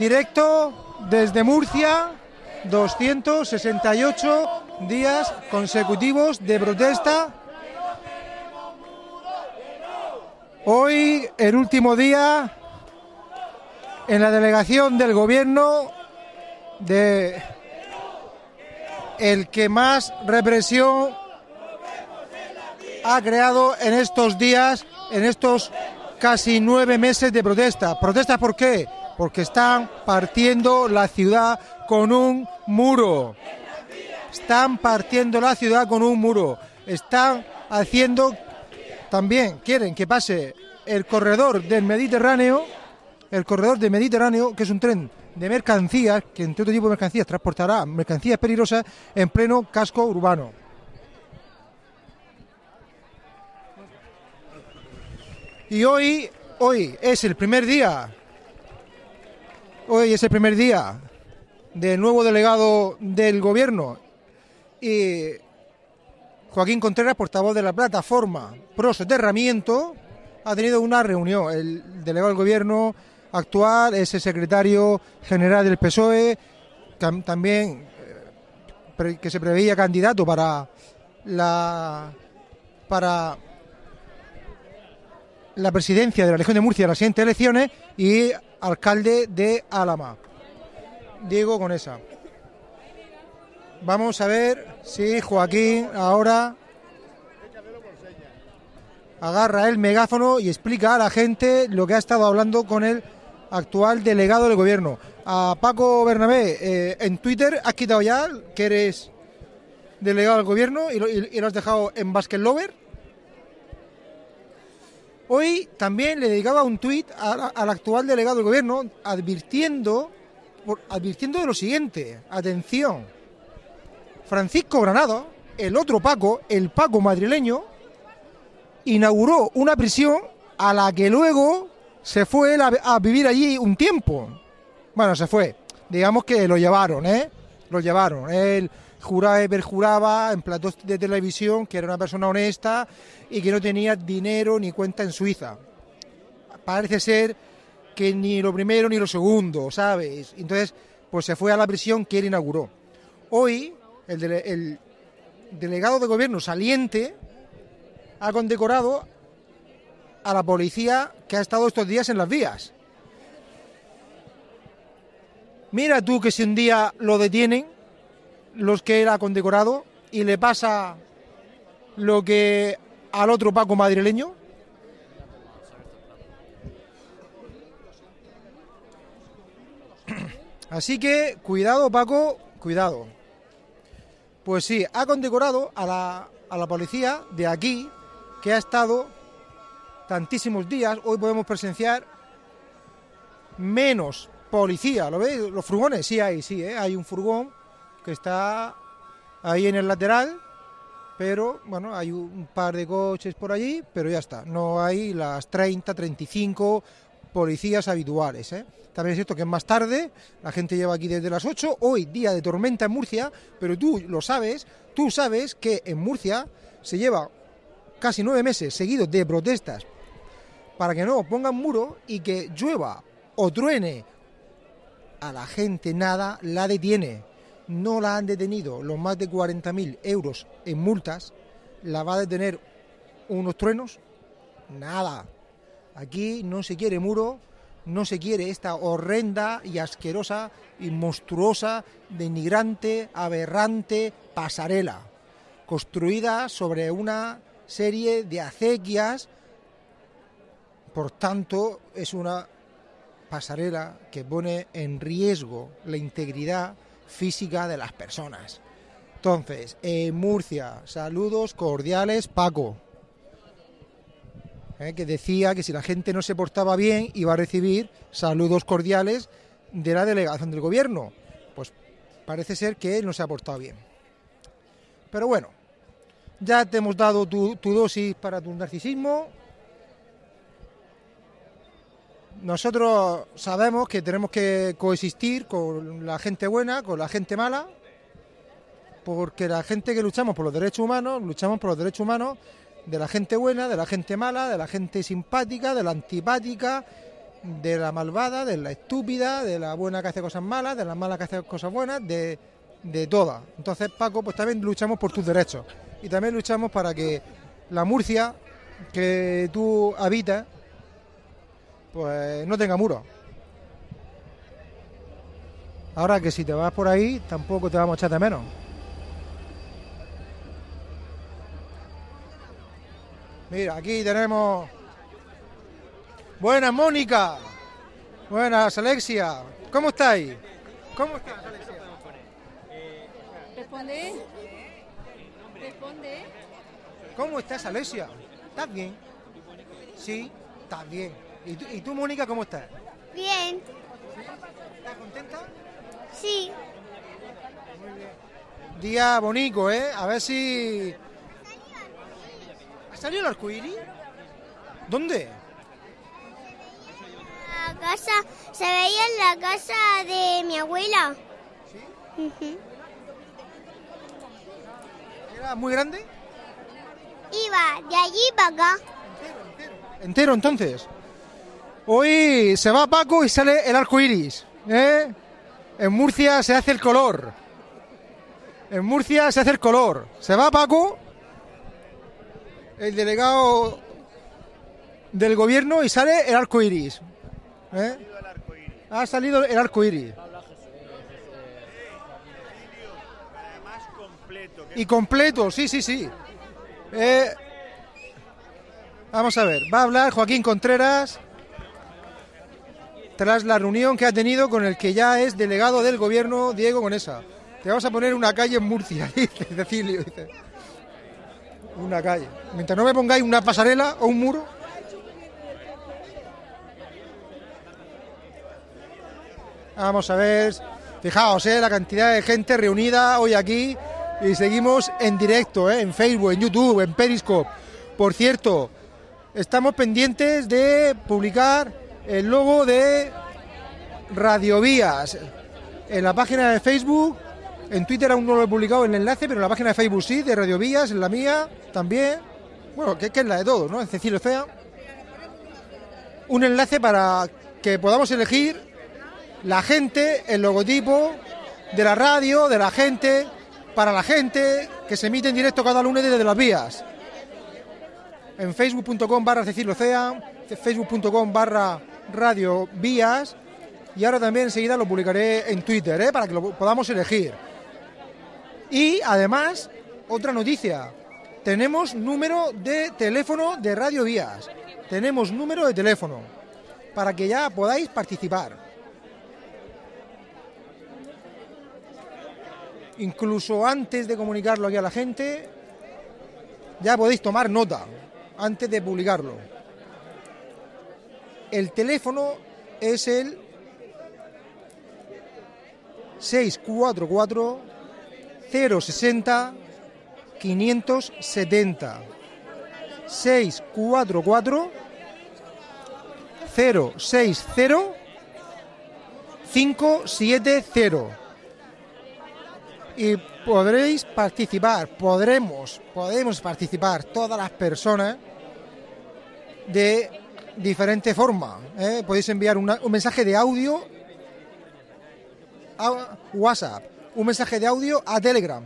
Directo desde Murcia, 268 días consecutivos de protesta. Hoy, el último día, en la delegación del gobierno de el que más represión ha creado en estos días, en estos casi nueve meses de protesta. ¿Protesta por qué? Porque están partiendo la ciudad con un muro. Están partiendo la ciudad con un muro. Están haciendo también quieren que pase el corredor del Mediterráneo, el corredor del Mediterráneo, que es un tren de mercancías, que entre otro tipo de mercancías transportará mercancías peligrosas en pleno casco urbano. Y hoy, hoy es el primer día Hoy es el primer día del nuevo delegado del gobierno y Joaquín Contreras, portavoz de la plataforma Pro Soterramiento, ha tenido una reunión. El delegado del gobierno actual es el secretario general del PSOE, también eh, que se preveía candidato para la para la presidencia de la región de Murcia en las siguientes elecciones y alcalde de Álama, Diego Conesa. Vamos a ver si Joaquín ahora agarra el megáfono y explica a la gente lo que ha estado hablando con el actual delegado del gobierno. A Paco Bernabé, eh, en Twitter has quitado ya que eres delegado del gobierno y lo, has dejado en Basket Lover. Hoy también le dedicaba un tuit al actual delegado del gobierno advirtiendo, advirtiendo de lo siguiente, atención, Francisco Granado, el otro Paco, el Paco madrileño, inauguró una prisión a la que luego se fue a, vivir allí un tiempo. Bueno, se fue, digamos que lo llevaron, ¿eh? Lo llevaron. Él juraba y perjuraba en platos de televisión que era una persona honesta y que no tenía dinero ni cuenta en Suiza. Parece ser que ni lo primero ni lo segundo, ¿sabes? Entonces, pues se fue a la prisión que él inauguró. Hoy, el, el delegado de gobierno saliente ha condecorado a la policía que ha estado estos días en las vías. Mira tú que si un día lo detienen, los que él ha condecorado y le pasa lo que al otro Paco madrileño? Así que cuidado Paco, cuidado. Pues sí, ha condecorado a la, a la policía de aquí que ha estado tantísimos días. Hoy podemos presenciar menos policía. ¿Lo veis? Los furgones, sí hay, sí, ¿eh? hay un furgón que está ahí en el lateral, pero bueno, hay un par de coches por allí, pero ya está, no hay las 30, 35 policías habituales. ¿eh? También es cierto que es más tarde, la gente lleva aquí desde las 8, hoy día de tormenta en Murcia, pero tú lo sabes, tú sabes que en Murcia se lleva casi nueve meses seguidos de protestas para que no pongan muro y que llueva o truene a la gente nada la detiene no la han detenido los más de 40.000 euros en multas, la va a detener unos truenos, nada. Aquí no se quiere muro, no se quiere esta horrenda y asquerosa y monstruosa, denigrante, aberrante pasarela, construida sobre una serie de acequias, por tanto es una pasarela que pone en riesgo la integridad física de las personas. Entonces, en Murcia, saludos cordiales, Paco. Eh, que decía que si la gente no se portaba bien iba a recibir saludos cordiales de la delegación del gobierno. Pues parece ser que él no se ha portado bien. Pero bueno, ya te hemos dado tu dosis para tu narcisismo, nosotros sabemos que tenemos que coexistir con la gente buena, con la gente mala, porque la gente que luchamos por los derechos humanos, luchamos por los derechos humanos de la gente buena, de la gente mala, de la gente simpática, de la antipática, de la malvada, de la estúpida, de la buena que hace cosas malas, de la mala que hace cosas buenas, de, de todas. Entonces, Paco, pues también luchamos por tus derechos. Y también luchamos para que la Murcia que tú habitas, pues no tenga muros. Ahora que si te vas por ahí, tampoco te vamos a echar de menos. Mira, aquí tenemos. Buenas, Mónica. Buenas, Alexia. ¿Cómo estáis? ¿Cómo estás, Alexia? Responde. Responde. ¿Cómo estás, Alexia? ¿Estás bien? Sí, estás bien. ¿Y tú, y tú, Mónica, cómo estás? Bien, ¿Estás contenta? sí. Día bonito, ¿eh? A ver si... ¿Ha salido el arcoíris? ¿Dónde? La casa, se veía en la casa de mi abuela. Ujú. ¿Era muy grande? Iba de allí para acá. Entero, entonces. Hoy se va Paco y sale el arco iris. ¿eh? En Murcia se hace el color. En Murcia se hace el color. Se va Paco, el delegado del gobierno, y sale el arco iris. ¿eh? Ha salido el arco iris. Y completo, sí, sí, sí. Eh, vamos a ver, va a hablar Joaquín Contreras tras la reunión que ha tenido con el que ya es delegado del gobierno, Diego Conesa. Te vamos a poner una calle en Murcia, dice Cecilio. Dice. Una calle. Mientras no me pongáis una pasarela o un muro. Vamos a ver. Fijaos, eh, la cantidad de gente reunida hoy aquí y seguimos en directo, eh, en Facebook, en YouTube, en Periscope. Por cierto, estamos pendientes de publicar el logo de Radiovías en la página de Facebook. En Twitter aún no lo he publicado el enlace, pero en la página de Facebook sí, de Radiovías, en la mía también. Bueno, que, es la de todos, ¿no? En Cecilio Fea. Un enlace para que podamos elegir la gente, el logotipo de la radio, de la gente, para la gente, que se emite en directo cada lunes desde las vías. En facebook.com barra Cecilio Cea, facebook.com barra Radio Vías y ahora también enseguida lo publicaré en Twitter, ¿eh? para que lo podamos elegir. Y además, otra noticia, tenemos número de teléfono de Radio Vías, tenemos número de teléfono para que ya podáis participar. incluso antes de comunicarlo aquí a la gente, ya podéis tomar nota antes de publicarlo. El teléfono es el 644 060 570 644 060 570 y podréis participar, podremos, podemos participar todas las personas de diferente forma. ¿eh? Podéis enviar una- un mensaje de audio a WhatsApp, un mensaje de audio a Telegram.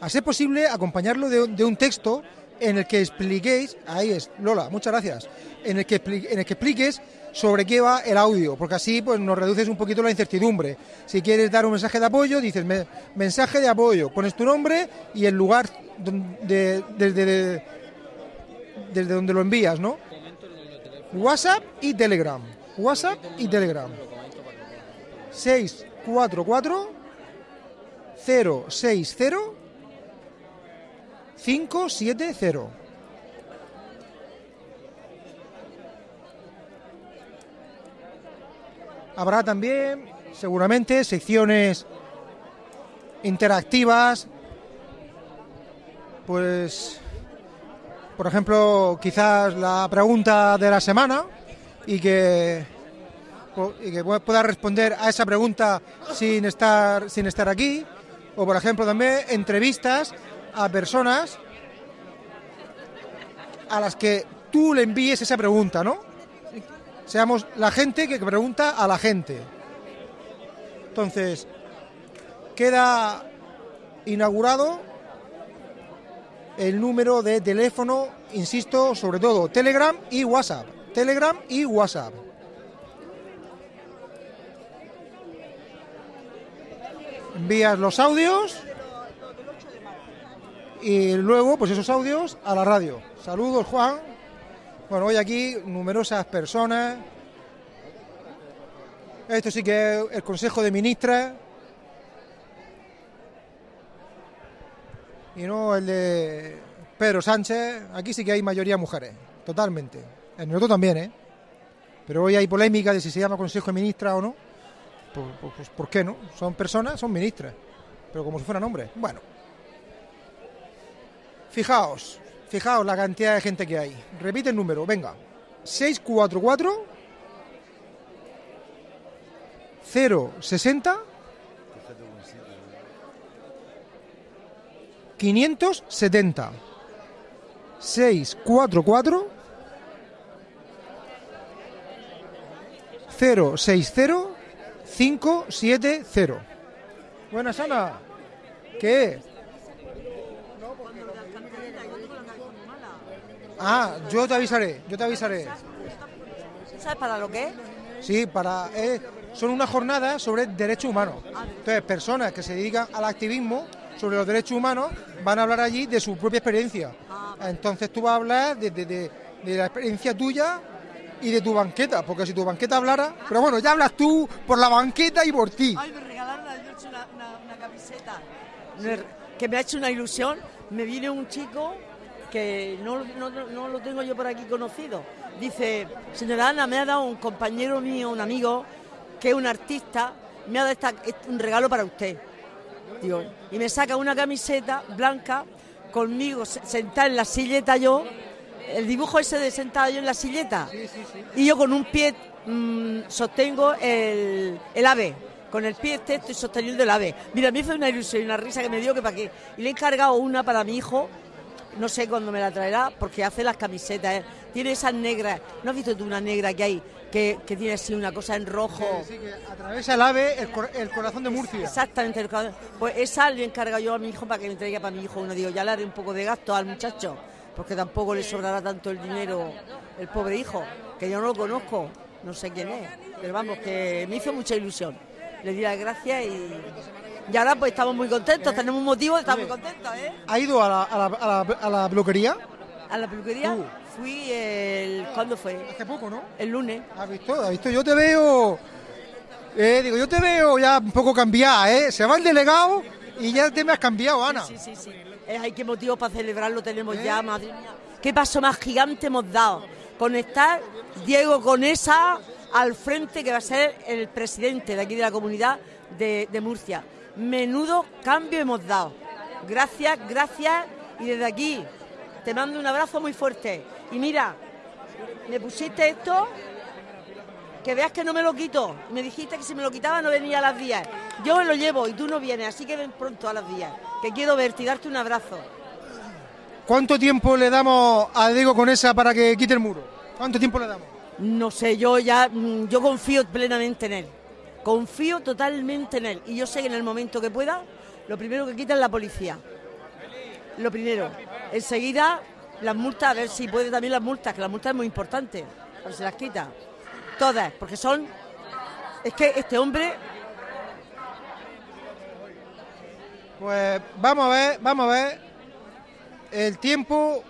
A ser posible, acompañarlo de, de un texto en el que expliquéis, ahí es, Lola, muchas gracias, en el que, en el que expliques sobre qué va el audio, porque así pues nos reduces un poquito la incertidumbre. Si quieres dar un mensaje de apoyo, dices me- mensaje de apoyo, pones tu nombre y el lugar don- de- desde, de- desde donde lo envías, ¿no? WhatsApp y Telegram. WhatsApp y Telegram. 644 060 570. Habrá también, seguramente, secciones interactivas. Pues, por ejemplo, quizás la pregunta de la semana y que, y que pueda responder a esa pregunta sin estar, sin estar aquí. O, por ejemplo, también entrevistas a personas a las que tú le envíes esa pregunta, ¿no? seamos la gente que pregunta a la gente. Entonces, queda inaugurado el número de teléfono, insisto, sobre todo Telegram y WhatsApp. Telegram y WhatsApp. Envías los audios y luego, pues esos audios a la radio. Saludos, Juan. Bueno, hoy aquí numerosas personas. Esto sí que es el Consejo de Ministras. Y no el de Pedro Sánchez. Aquí sí que hay mayoría mujeres, totalmente. En nosotros también, ¿eh? Pero hoy hay polémica de si se llama Consejo de Ministras o no. Pues, pues, pues, ¿por qué no? Son personas, son ministras. Pero como si fueran hombres. Bueno. Fijaos, fijaos la cantidad de gente que hay. Repite el número, venga. 644 060 570 644 060 570 Buenas, Ana. ¿Qué? Ah, yo te avisaré, yo te avisaré. ¿Sabes para lo que es? Sí, para eh, son unas jornadas sobre derechos humanos. Entonces, personas que se dedican al activismo sobre los derechos humanos van a hablar allí de su propia experiencia. Entonces tú vas a hablar de, de- de- de la experiencia tuya y de tu banqueta, porque si tu banqueta hablara... Pero bueno, ya hablas tú por la banqueta y por ti. Ay, me regalaron anoche una, una, una camiseta Me- que me ha hecho una ilusión. Me viene un chico que no, no, no- no lo tengo yo por aquí conocido. Dice, señora Ana, me ha dado un compañero mío, un amigo, que es un artista, me ha dado esta- este- un regalo para usted. Y me saca una camiseta blanca conmigo, se- sentada en la silleta yo, el dibujo ese de sentada yo en la silleta. Y yo con un pie mm, sostengo el, el ave. Con el pie este estoy sosteniendo el ave. Mira, me hizo una ilusión y una risa que me dio que para qué. Y le he encargado una para mi hijo, no sé cuándo me la traerá, porque hace las camisetas. ¿eh? Tiene esas negras. ¿No has visto tú una negra que hay que, que tiene así una cosa en rojo? Sí, que atraviesa el ave el, cor- el corazón de Murcia. Exactamente. el. Pues esa le he encargado yo a mi hijo para que me traiga para mi hijo uno. Digo, ya le haré un poco de gasto al muchacho, porque tampoco le sobrará tanto el dinero el pobre hijo, que yo no lo conozco, no sé quién es. Pero vamos, que me hizo mucha ilusión. Le di las gracias y, y ahora pues estamos muy contentos, tenemos un motivo de estar muy contentos, ¿eh? ¿Ha ido a la, a la, a la- a la peluquería? A la peluquería Tú. fui el... ¿Cuándo fue? Hace poco, ¿no? El lunes. ¿Has visto? ¿Has visto? Yo te veo. Eh, digo, yo te veo ya un poco cambiada, ¿eh? Se va el delegado y ya te me has cambiado, Ana. Sí, sí, sí. Hay que motivo para celebrarlo tenemos ¿Eh? ya, madre mía. ¿Qué paso más gigante hemos dado? Conectar Diego con esa al frente que va a ser el presidente de aquí de la comunidad de, de Murcia. Menudo cambio hemos dado. Gracias, gracias. Y desde aquí te mando un abrazo muy fuerte. Y mira, me pusiste esto que veas que no me lo quito. Me dijiste que si me lo quitaba no venía a las 10. Yo me lo llevo y tú no vienes, así que ven pronto a las 10. Que quiero verte y darte un abrazo. ¿Cuánto tiempo le damos a Diego con esa para que quite el muro? ¿Cuánto tiempo le damos? No sé, yo ya, mm, yo confío plenamente en él. Confío totalmente en él. Y yo sé que en el momento que pueda, lo primero que quita es la policía. Lo primero. Enseguida, las multas, a ver si puede también las multas, que las multas es muy importante. Si las quita. Todas, porque son. Es que este hombre Pues vamos a ver, vamos a ver el tiempo,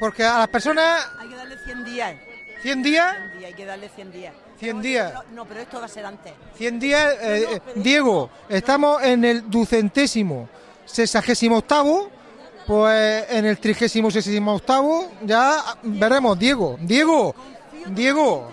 porque a las personas hay que darle 100 días. 100 días, 100 días, hay que darle 100 días. 100 días. No, no, pero esto va a ser antes. 100 días, eh, Diego, estamos en el ducentésimo, sesagésimo octavo, pues en el trigésimo sesagésimo octavo ya veremos, Diego, Diego, Diego,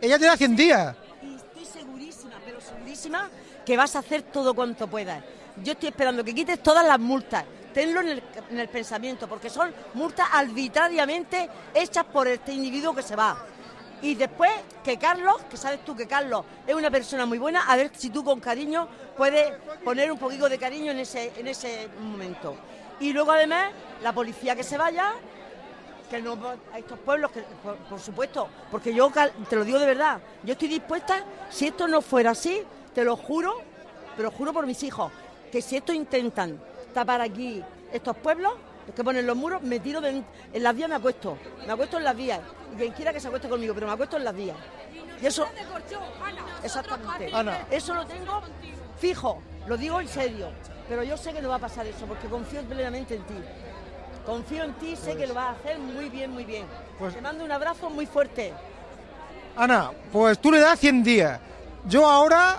ella te da 100 días. Y estoy segurísima, pero segurísima que vas a hacer todo cuanto puedas. Yo estoy esperando que quites todas las multas. Tenlo en el, en el pensamiento, porque son multas arbitrariamente hechas por este individuo que se va. Y después que Carlos, que sabes tú que Carlos es una persona muy buena, a ver si tú con cariño puedes poner un poquito de cariño en ese, en ese momento. Y luego además la policía que se vaya que no a estos pueblos, que, por, por supuesto, porque yo te lo digo de verdad, yo estoy dispuesta, si esto no fuera así, te lo juro, pero juro por mis hijos, que si esto intentan tapar aquí estos pueblos, los que ponen los muros, me tiro de- en las vías, me acuesto, me acuesto en las vías, y quien quiera que se acueste conmigo, pero me acuesto en las vías. Y eso, exactamente, Ana. eso lo tengo fijo, lo digo en serio, pero yo sé que no va a pasar eso, porque confío plenamente en ti. Confío en ti, sé que lo vas a hacer muy bien, muy bien. Pues- Te mando un abrazo muy fuerte. Ana, pues tú le das 100 días. Yo ahora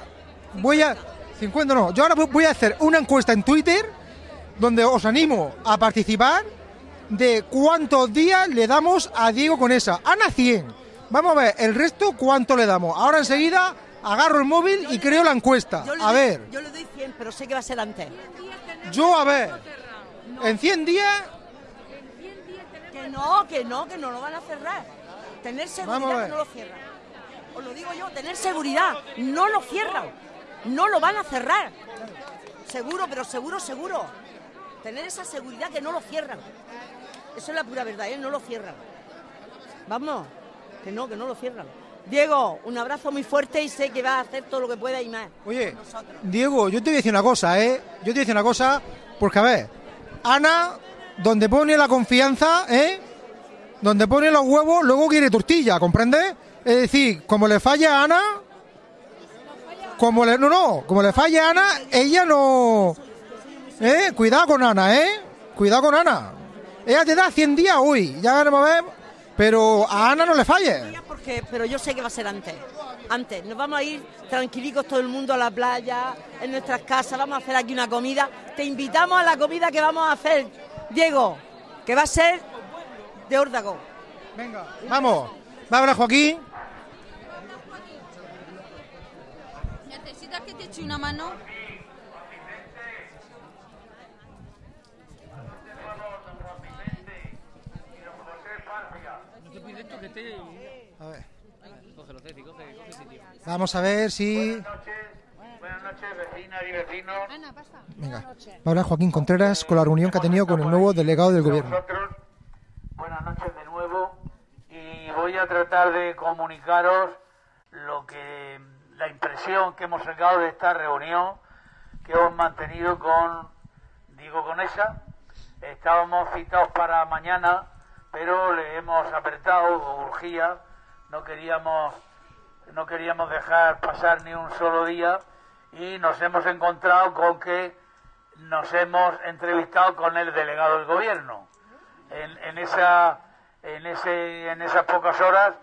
voy a... 50 no. Yo ahora voy a hacer una encuesta en Twitter donde os animo a participar de cuántos días le damos a Diego con esa. Ana 100. Vamos a ver, el resto cuánto le damos. Ahora enseguida agarro el móvil y creo la encuesta. A doy- ver, Yo le doy 100, pero sé que va a ser antes. yo a ver. En 100 días, Que no, que no, que no lo van a cerrar. Tener Vamos a seguridad ver. que no lo cierran. Os lo digo yo, tener seguridad. No lo cierran. No lo van a cerrar. Seguro, pero seguro, seguro. Tener esa seguridad que no lo cierran. Eso es la pura verdad, ¿eh? No lo cierran. Vamos, que no, que no lo cierran. Diego, un abrazo muy fuerte y sé que vas a hacer todo lo que puedas y más. Oye. Diego, yo te voy a decir una cosa, ¿eh? Yo te voy a decir una cosa, porque a ver, Ana, donde pone la confianza, ¿eh? Donde pone los huevos, luego quiere tortilla, ¿comprendes? Es decir, como le falla a Ana, como le, no, no, como le falla a Ana, ella no, ¿eh? Cuidado con Ana, ¿eh? Cuidado con Ana. Ella te da 100 días hoy, ya veremos a ver, pero a Ana no le falle. Porque, pero yo sé que va a ser antes. Antes. Nos vamos a ir tranquilicos todo el mundo a la playa, en nuestras casas, vamos a hacer aquí una comida. Te invitamos a la comida que vamos a hacer, Diego, que va a ser de órdago. Venga, vamos. Va a hablar Joaquín. ¿Necesitas que te eche una mano? No te pides esto que esté. A ver. Cógelo, Ceci, coge, coge sitio. Vamos a ver si. Buenas noches, vecinas y vecinos. Ana, pasa. Venga. Va a hablar Joaquín Contreras con la reunión que ha tenido con el nuevo delegado del gobierno. Buenas noches de nuevo y voy a tratar de comunicaros lo que la impresión que hemos sacado de esta reunión que hemos mantenido con Diego Conesa. Estábamos citados para mañana, pero le hemos apretado, urgía, no queríamos no queríamos dejar pasar ni un solo día y nos hemos encontrado con que nos hemos entrevistado con el delegado del gobierno. En, esa, en, ese, en esas pocas horas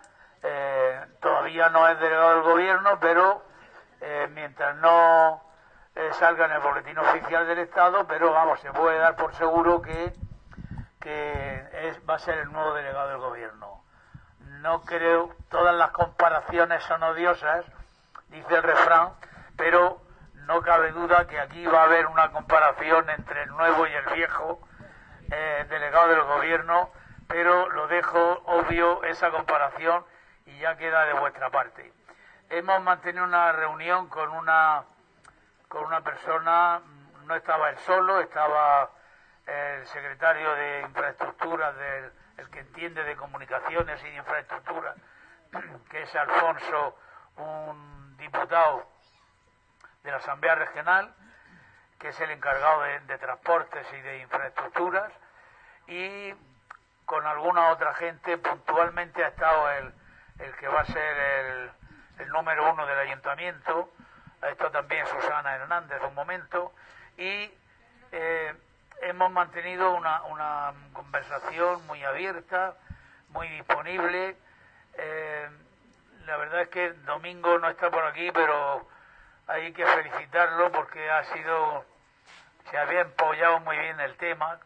eh, todavía no es delegado del gobierno, pero eh, mientras no eh, salga en el boletín oficial del Estado, pero vamos, se puede dar por seguro que, que es, va a ser el nuevo delegado del gobierno. No creo, todas las comparaciones son odiosas, dice el refrán, pero no cabe duda que aquí va a haber una comparación entre el nuevo y el viejo eh, delegado del gobierno, pero lo dejo obvio esa comparación y ya queda de vuestra parte. Hemos mantenido una reunión con una con una persona, no estaba él solo, estaba el secretario de infraestructuras el que entiende de comunicaciones y de infraestructuras, que es Alfonso, un diputado de la Asamblea Regional, que es el encargado de, de transportes y de infraestructuras, y con alguna otra gente, puntualmente ha estado el, el que va a ser el, el número uno del ayuntamiento, ha estado también Susana Hernández un momento, y eh, hemos mantenido una, una conversación muy abierta, muy disponible. Eh, la verdad es que Domingo no está por aquí, pero hay que felicitarlo porque ha sido, se había empollado muy bien el tema,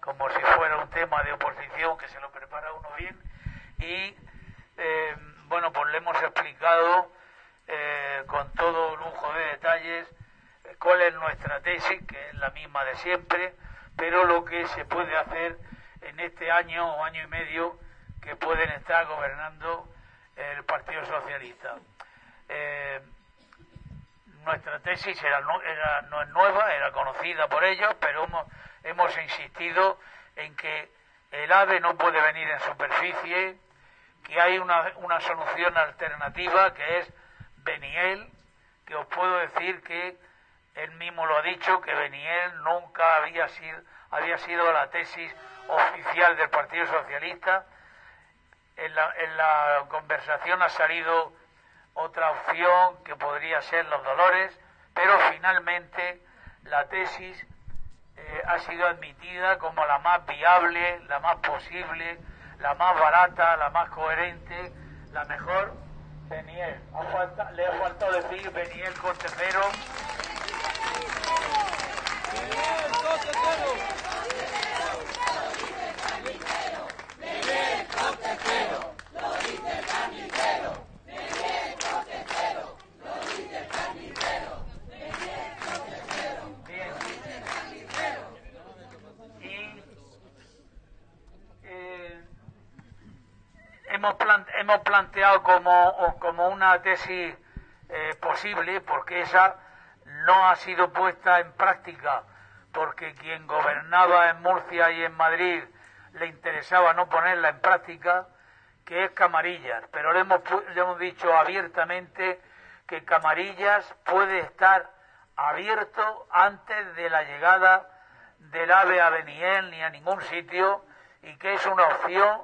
como si fuera un tema de oposición que se lo prepara uno bien. Y eh, bueno, pues le hemos explicado eh, con todo lujo de detalles eh, cuál es nuestra tesis, que es la misma de siempre, pero lo que se puede hacer en este año o año y medio que pueden estar gobernando el Partido Socialista. Eh, nuestra tesis no es nueva, era conocida por ellos, pero hemos, hemos insistido en que el AVE no puede venir en superficie, que hay una, una solución alternativa que es Beniel, que os puedo decir que él mismo lo ha dicho, que Beniel nunca había sido, había sido la tesis oficial del Partido Socialista. En la, conversación ha salido otra opción que podría ser los dolores, pero finalmente la tesis eh, ha sido admitida como la más viable, la más posible, la más barata, la más coherente, la mejor. Beniel, le ha faltado decir Beniel Cortejero. Eh, hemos, plan- hemos planteado como, como una tesis eh, posible, porque esa no ha sido puesta en práctica, porque quien gobernaba en Murcia y en Madrid le interesaba no ponerla en práctica, que es Camarillas. Pero le hemos, le hemos dicho abiertamente que Camarillas puede estar abierto antes de la llegada del AVE a Beniel ni a ningún sitio y que es una opción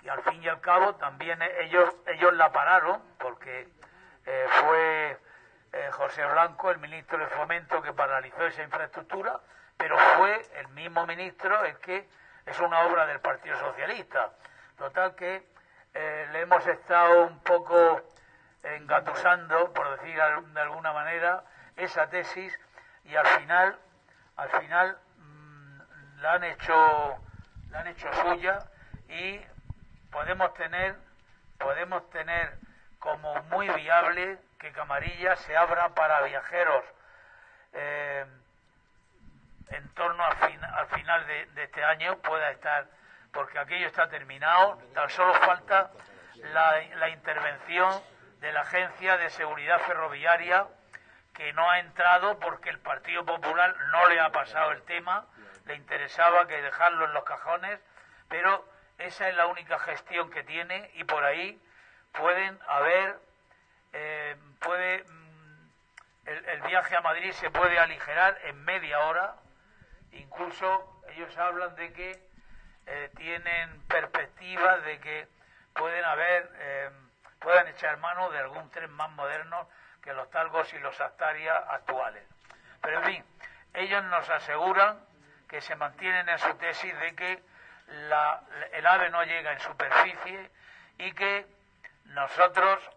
que al fin y al cabo también ellos ellos la pararon porque eh, fue eh, José Blanco el ministro de Fomento que paralizó esa infraestructura pero fue el mismo ministro el que es una obra del Partido Socialista. Total que eh, le hemos estado un poco engatusando por decir de alguna manera esa tesis y al final al final mm, la han hecho la han hecho suya y podemos tener podemos tener como muy viable que Camarilla se abra para viajeros eh, en torno al, fin- al final de, de este año pueda estar porque aquello está terminado tan solo falta la, la intervención de la agencia de seguridad ferroviaria que no ha entrado porque el Partido Popular no le ha pasado el tema, le interesaba que dejarlo en los cajones, pero esa es la única gestión que tiene y por ahí pueden haber, eh, puede, mm, el, viaje a Madrid se puede aligerar en media hora, incluso ellos hablan de que eh, tienen perspectivas de que pueden haber, eh, puedan echar mano de algún tren más moderno que los Talgos y los Astaria actuales. Pero en fin, ellos nos aseguran que se mantienen en su tesis de que la- el ave no llega en superficie y que nosotros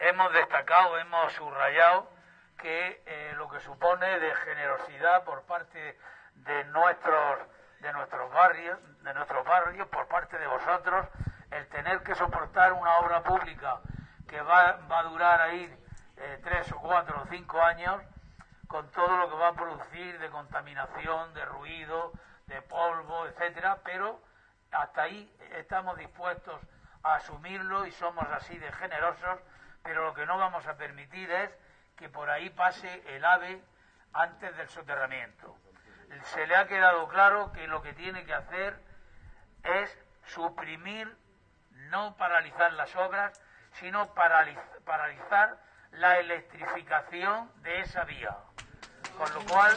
hemos destacado, hemos subrayado que eh, lo que supone de generosidad por parte de nuestros de nuestros barrios, de nuestros barrios, por parte de vosotros, el tener que soportar una obra pública que va, va a durar ahí eh, tres o cuatro o cinco años, con todo lo que va a producir de contaminación, de ruido, de polvo, etcétera, pero hasta ahí estamos dispuestos a asumirlo y somos así de generosos, pero lo que no vamos a permitir es que por ahí pase el ave antes del soterramiento. Se le ha quedado claro que lo que tiene que hacer es suprimir, no paralizar las obras, sino paraliz- paralizar la electrificación de esa vía. Con lo cual,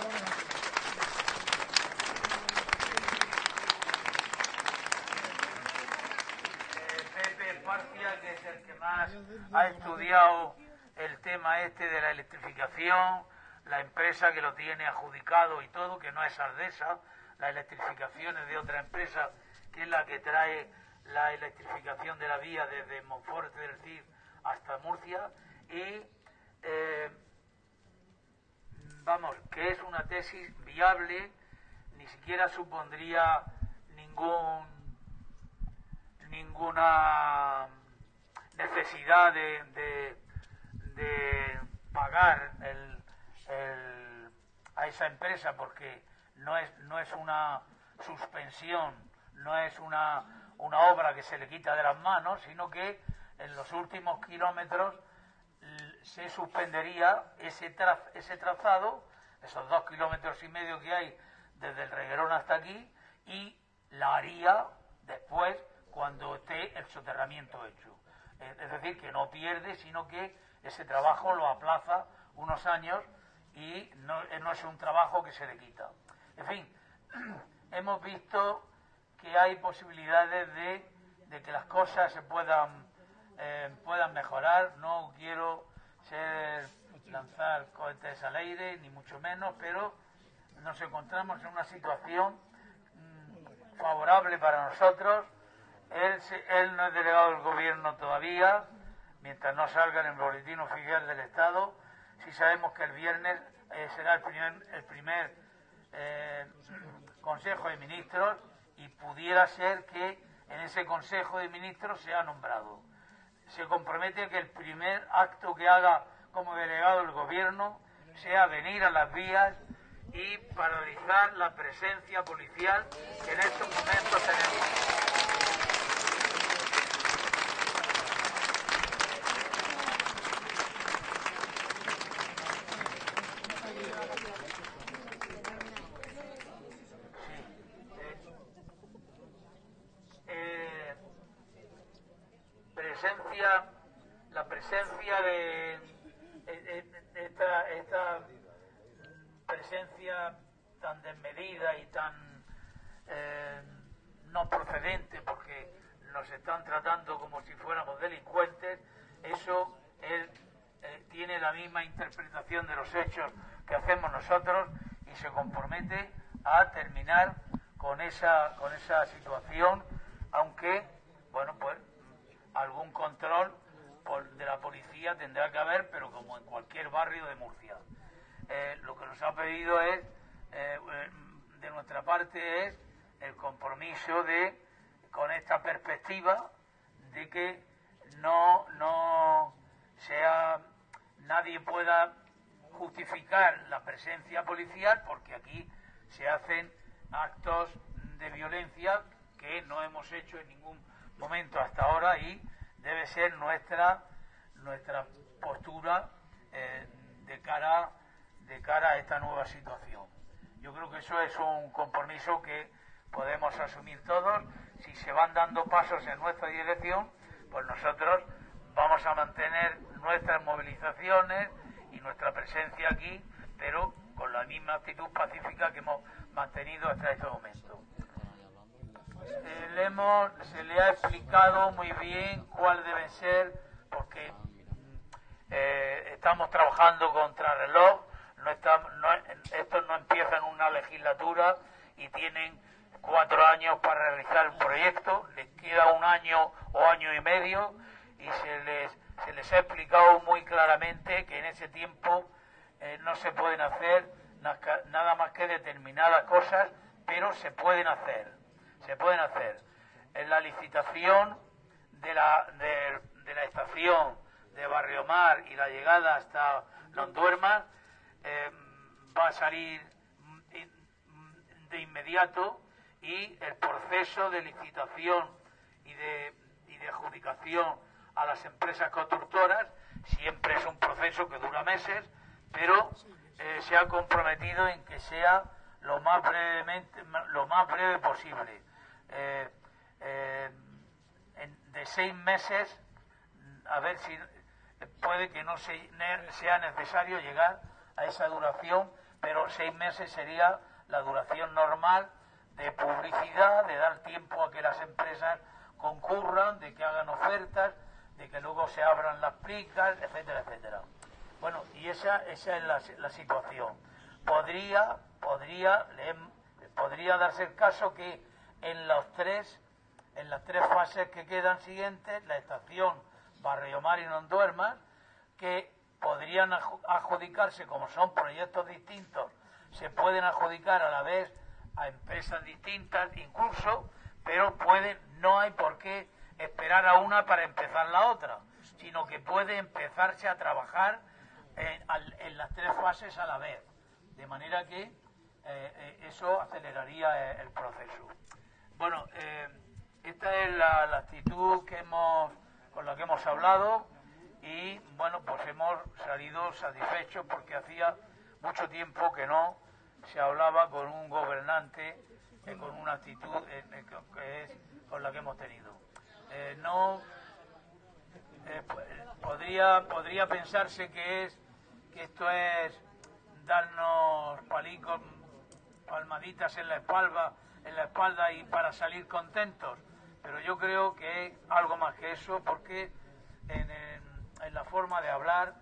eh, Esparcia, que es el que más ha estudiado el tema este de la electrificación, la empresa que lo tiene adjudicado y todo, que no es Ardesa, la electrificación es de otra empresa, que es la que trae la electrificación de la vía desde Monforte del Cid hasta Murcia, y eh, vamos, que es una tesis viable, ni siquiera supondría ningún ninguna necesidad de, de, pagar el, a esa empresa porque no es, no es una suspensión, no es una, una obra que se le quita de las manos, sino que en los últimos kilómetros se suspendería ese, ese trazado, esos dos kilómetros y medio que hay desde el Reguerón hasta aquí, y la haría después cuando esté el soterramiento hecho. Eh, Es decir, que no pierde, sino que ese trabajo lo aplaza unos años y no, eh, es un trabajo que se le quita. En fin, hemos visto que hay posibilidades de, de que las cosas se puedan, eh, puedan mejorar. No quiero ser, lanzar cohetes al aire, ni mucho menos, pero nos encontramos en una situación mm, favorable para nosotros. Él, no es delegado del gobierno todavía, mientras no salga en el boletín oficial del Estado. Sí sabemos que el viernes eh, será el primer, el primer eh, Consejo de Ministros y pudiera ser que en ese Consejo de Ministros sea nombrado. Se compromete que el primer acto que haga como delegado del Gobierno sea venir a las vías y paralizar la presencia policial que en estos momentos tenemos. Eh, presencia, la presencia de, eh, eh, esta, esta mm, presencia tan desmedida y tan eh, no procedente, porque nos están tratando como si fuéramos delincuentes, eso él eh, tiene la misma interpretación de los hechos que hacemos y se compromete a terminar con esa, con esa situación, aunque, bueno, pues algún control por- de la policía tendrá que haber, pero como en cualquier barrio de Murcia. Eh, lo que nos ha pedido es, eh, eh, de nuestra parte, es el compromiso de, con esta perspectiva, de que no, no sea, nadie pueda justificar la presencia policial, porque aquí se hacen actos de violencia que no hemos hecho en ningún momento hasta ahora y debe ser nuestra nuestra postura eh, de cara de cara a esta nueva situación. Yo creo que eso es un compromiso que podemos asumir todos. Si se van dando pasos en nuestra dirección, pues nosotros vamos a mantener nuestras movilizaciones y nuestra presencia aquí, pero con la misma actitud pacífica que hemos mantenido hasta este momento. Eh, le hemos- se le ha explicado muy bien cuál deben ser, porque mm, eh, estamos trabajando contra reloj, no no- estos no empiezan una legislatura y tienen cuatro años para realizar el proyecto, les queda un año o año y medio y se les, les ha explicado muy claramente que en ese tiempo eh, no se pueden hacer na- nada más que determinadas cosas, pero se pueden hacer, se pueden hacer. En la licitación de la, de, de la estación de Barrio Mar y la llegada hasta Londuermas eh, va a salir de inmediato y el proceso de licitación y de, y de adjudicación a las empresas constructoras siempre es un proceso que dura meses, pero eh, se ha comprometido en que sea lo más brevemente, lo más breve posible. Eh, eh, de seis meses, a ver si puede que no se- sea necesario llegar a esa duración, pero seis meses sería la duración normal de publicidad, de dar tiempo a que las empresas concurran, de que hagan ofertas, de que luego se abran las plicas, etcétera, etcétera. Bueno, y esa, esa es la, la situación. Podría, podría, le podría darse el caso que en los tres, en las tres fases que quedan siguientes, la estación Barrio Mar y Non Duermas, que podrían adju- adjudicarse, como son proyectos distintos, se pueden adjudicar a la vez a empresas distintas incluso, pero pueden, no hay por qué esperar a una para empezar la otra, sino que puede empezarse a trabajar en, al- en las tres fases a la vez, de manera que eh, eh, eso aceleraría eh, el proceso. Bueno, eh, esta es la, actitud que hemos, con la que hemos hablado y bueno, pues hemos salido satisfechos porque hacía mucho tiempo que no se hablaba con un gobernante eh, con una actitud eh, eh, con la que hemos tenido. Eh, no eh, podría podría pensarse que es que esto es darnos palicos palmaditas en la espalda en la espalda y para salir contentos. Pero yo creo que es algo más que eso porque en la forma de hablar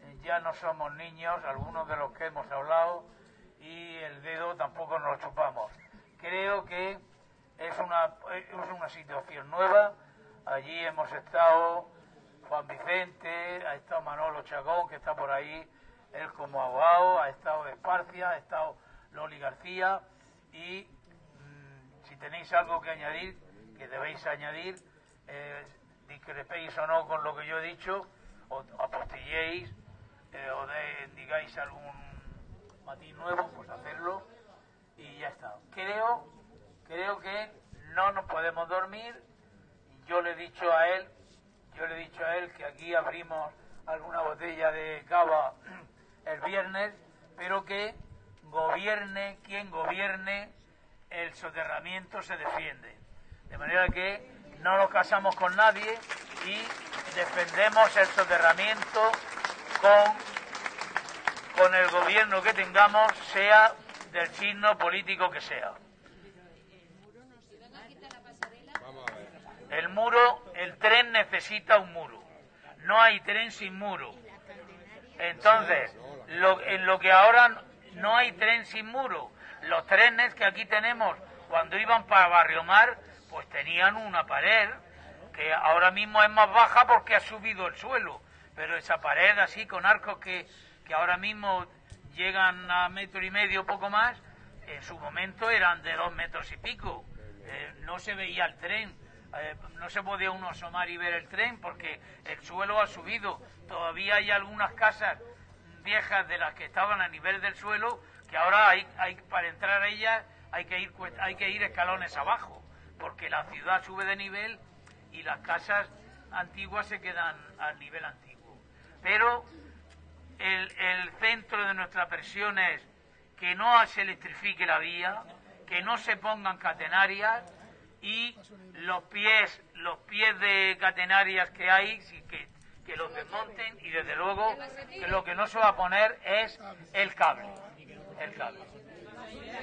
eh, ya no somos niños algunos de los que hemos hablado y el dedo tampoco nos lo chupamos. Creo que es una es una situación nueva allí hemos estado Juan Vicente, ha estado Manolo Chagón, que está por ahí, él como abogado, ha estado Esparcia, ha estado Loli García, y mm, si tenéis algo que añadir, que debéis añadir, eh, discrepéis o no con lo que yo he dicho, o apostilléis, eh, o de- digáis algún matiz nuevo, pues hacerlo, y ya está. Creo, creo que no nos podemos dormir, yo le he dicho a él yo le he dicho a él que aquí abrimos alguna botella de cava el viernes, pero que gobierne quien gobierne, el soterramiento se defiende. De manera que no nos casamos con nadie y defendemos el soterramiento con, con el gobierno que tengamos, sea del signo político que sea. El muro, el tren necesita un muro. No hay tren sin muro. Entonces, lo- en lo que ahora no hay tren sin muro, los trenes que aquí tenemos cuando iban para Barrio Mar, pues tenían una pared que ahora mismo es más baja porque ha subido el suelo, pero esa pared así con arcos que, que ahora mismo llegan a metro y medio, poco más, en su momento eran de dos metros y pico. Eh, no se veía el tren, eh, no se podía uno asomar y ver el tren porque el suelo ha subido. Todavía hay algunas casas viejas de las que estaban a nivel del suelo que ahora hay, hay para entrar a ellas hay que ir hay que ir escalones abajo porque la ciudad sube de nivel y las casas antiguas se quedan al nivel antiguo. Pero el, el centro de nuestra presión es que no se electrifique la vía, que no se pongan catenarias y los pies, los pies de catenarias que hay, que, que los desmonten y desde luego lo que no se va a poner es el cable, el cable.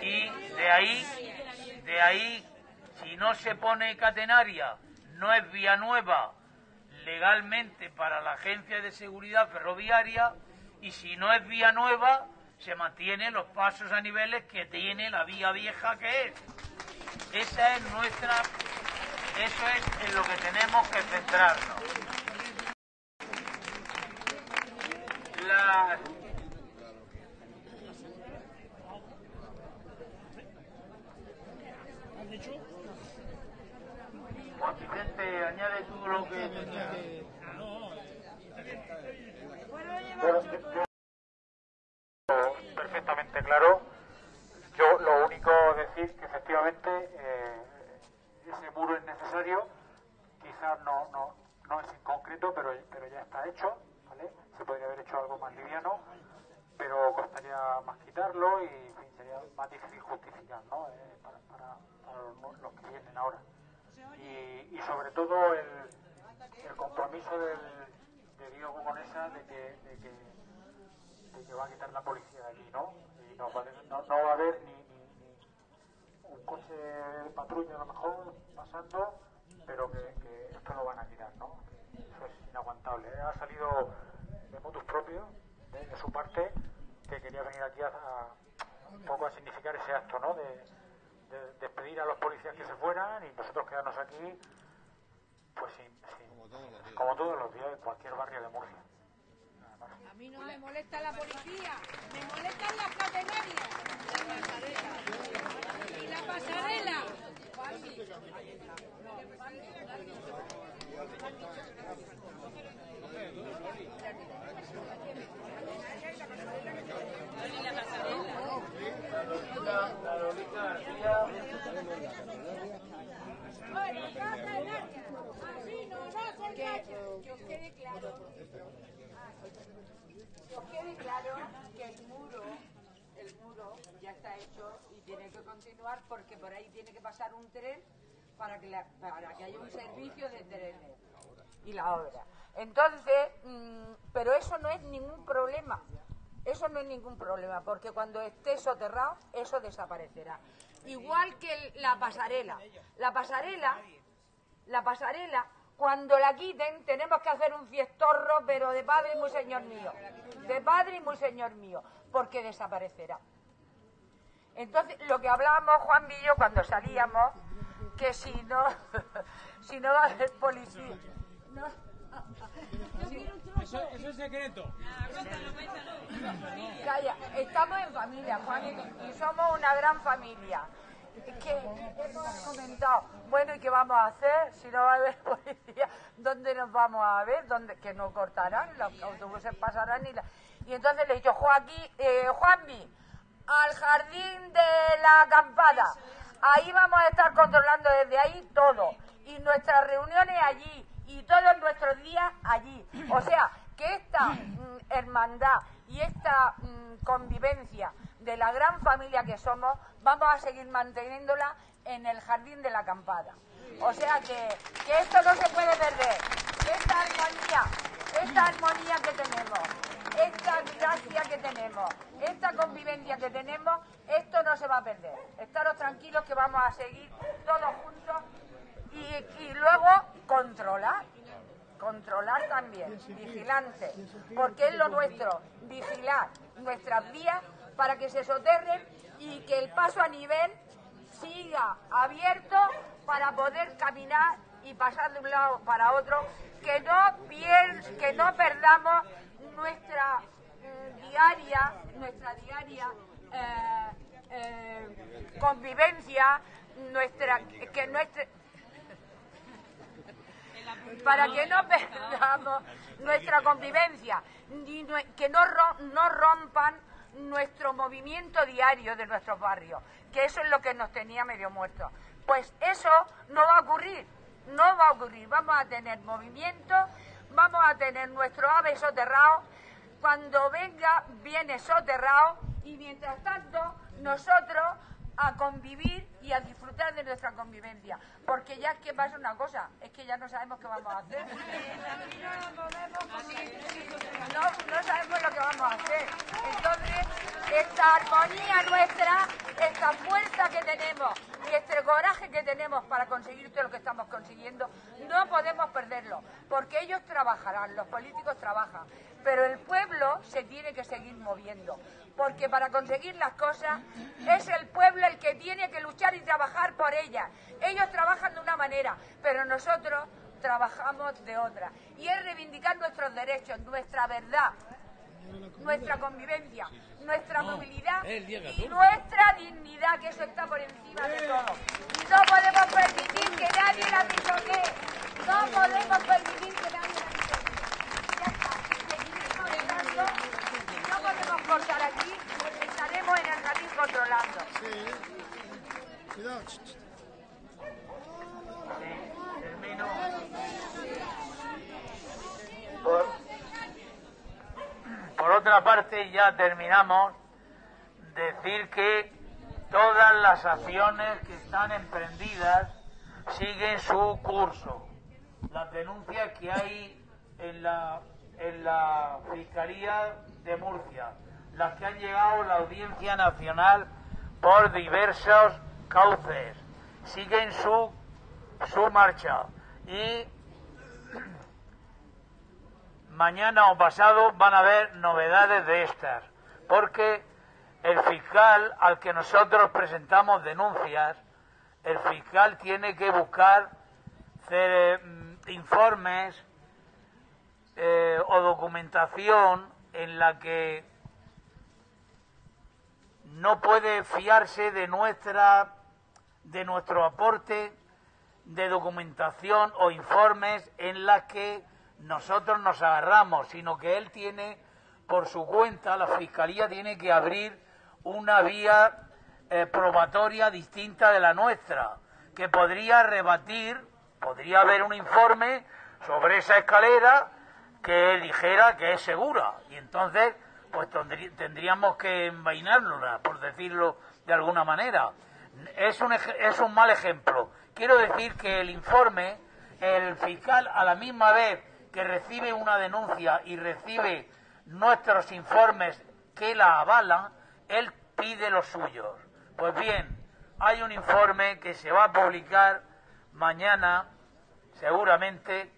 Y de ahí, de ahí, si no se pone catenaria, no es vía nueva legalmente para la Agencia de Seguridad Ferroviaria y si no es vía nueva, se mantienen los pasos a niveles que tiene la vía vieja que es. Esa es nuestra, eso es en lo que tenemos que centrarnos. Las- Juan Vicente, añade tú lo que tenías. Bueno, yo- perfectamente claro. Que efectivamente eh, ese muro es necesario, quizás no, no, no es en concreto, pero, pero ya está hecho, ¿vale? Se podría haber hecho algo más liviano, pero costaría más quitarlo y en fin, sería más difícil justificar. Eh, para, para, los, que vienen ahora. Y, sobre todo el, compromiso del, de Diego con de que, de que va a quitar la policía de aquí, ¿no? Y no no, no va a haber ni un coche de patrulla a lo mejor pasando, pero que, que esto lo van a quitar, ¿no? Eso es inaguantable. ¿eh? Ha salido de motus propio, de, de su parte, que quería venir aquí a, a- un poco a significar ese acto, ¿no? De, de despedir a los policías que se fueran y nosotros quedarnos aquí, pues sin, sin- como todos los días en cualquier barrio de Murcia. A mí no me molesta la policía, me molestan las catenarias. La pasarela. Que, os quede claro, que os quede claro que el muro, el muro ya está hecho tiene que continuar porque por ahí tiene que pasar un tren para que, la- haya un servicio de trenes y la obra. Entonces, mm, pero eso no es ningún problema. Eso no es ningún problema, porque cuando esté soterrado, eso desaparecerá. Igual que la pasarela. La pasarela, la pasarela, cuando la quiten, tenemos que hacer un fiestorro, pero de padre y muy señor mío. De padre y muy señor mío, porque desaparecerá. Entonces, lo que hablábamos Juan y yo cuando salíamos, que si no, si no va a haber policía. No. Eso, eso es secreto. Calla, estamos en familia, Juan, y, somos una gran familia. Que hemos comentado, bueno, ¿y qué vamos a hacer si no va a haber policía? ¿Dónde nos vamos a ver? ¿Dónde? Que no cortarán, los autobuses pasarán y la... Y entonces le he dicho, Joaquín, eh, al jardín de la acampada. Ahí vamos a estar controlando desde ahí todo. Y nuestras reuniones allí. Y todos nuestros días allí. O sea, que esta mm, hermandad y esta mm, convivencia de la gran familia que somos, vamos a seguir manteniéndola en el jardín de la acampada. O sea que, que esto no se puede perder. Esta armonía, esta armonía que tenemos, esta gracia que tenemos, esta convivencia que tenemos, esto no se va a perder. Estaros tranquilos que vamos a seguir todos juntos y, y luego controlar. Controlar también, vigilante, porque es lo nuestro, vigilar nuestras vías para que se soterren y que el paso a nivel siga abierto para poder caminar y pasar de un lado para otro, que no, pier- que no perdamos nuestra mm, diaria, nuestra diaria eh, eh, convivencia, nuestra, que para que no perdamos nuestra convivencia, que no, no rompan nuestro movimiento diario de nuestros barrios, que eso es lo que nos tenía medio muertos. Pues eso no va a ocurrir, no va a ocurrir. Vamos a tener movimiento, vamos a tener nuestro ave soterrado, cuando venga viene soterrado y mientras tanto nosotros a convivir y a disfrutar de nuestra convivencia. Porque ya es que pasa una cosa, es que ya no sabemos qué vamos a hacer. No, no sabemos lo que vamos a hacer. Entonces, esta armonía nuestra, esta fuerza que tenemos y este coraje que tenemos para conseguir todo lo que estamos consiguiendo, no podemos perderlo. Porque ellos trabajarán, los políticos trabajan, pero el pueblo se tiene que seguir moviendo. Porque para conseguir las cosas es el pueblo el que tiene que luchar y trabajar por ellas. Ellos trabajan de una manera, pero nosotros trabajamos de otra. Y es reivindicar nuestros derechos, nuestra verdad, nuestra convivencia, nuestra movilidad y 14. nuestra dignidad, que eso está por encima de todo. Y no podemos permitir que nadie la pisotee. No podemos permitir que nadie la pisotee. Ya está. Seguiremos estando. No podemos cortar aquí. Estaremos en el jardín controlando. Cuidado. Por otra parte, ya terminamos, decir que todas las acciones que están emprendidas siguen su curso. Las denuncias que hay en la, en la Fiscalía de Murcia, las que han llegado a la Audiencia Nacional por diversos cauces, siguen su su marcha y mañana o pasado van a haber novedades de estas, porque el fiscal al que nosotros presentamos denuncias, el fiscal tiene que buscar mm, informes eh, o documentación en la que no puede fiarse de nuestra de nuestro aporte de documentación o informes en las que nosotros nos agarramos, sino que él tiene por su cuenta, la Fiscalía tiene que abrir una vía eh, probatoria distinta de la nuestra, que podría rebatir, podría haber un informe sobre esa escalera que dijera que es segura. Y entonces pues tendrí- tendríamos que envainárnosla, por decirlo de alguna manera. Es un, es un mal ejemplo. Quiero decir que el informe, el fiscal a la misma vez que recibe una denuncia y recibe nuestros informes que la avalan, él pide los suyos. Pues bien, hay un informe que se va a publicar mañana, seguramente,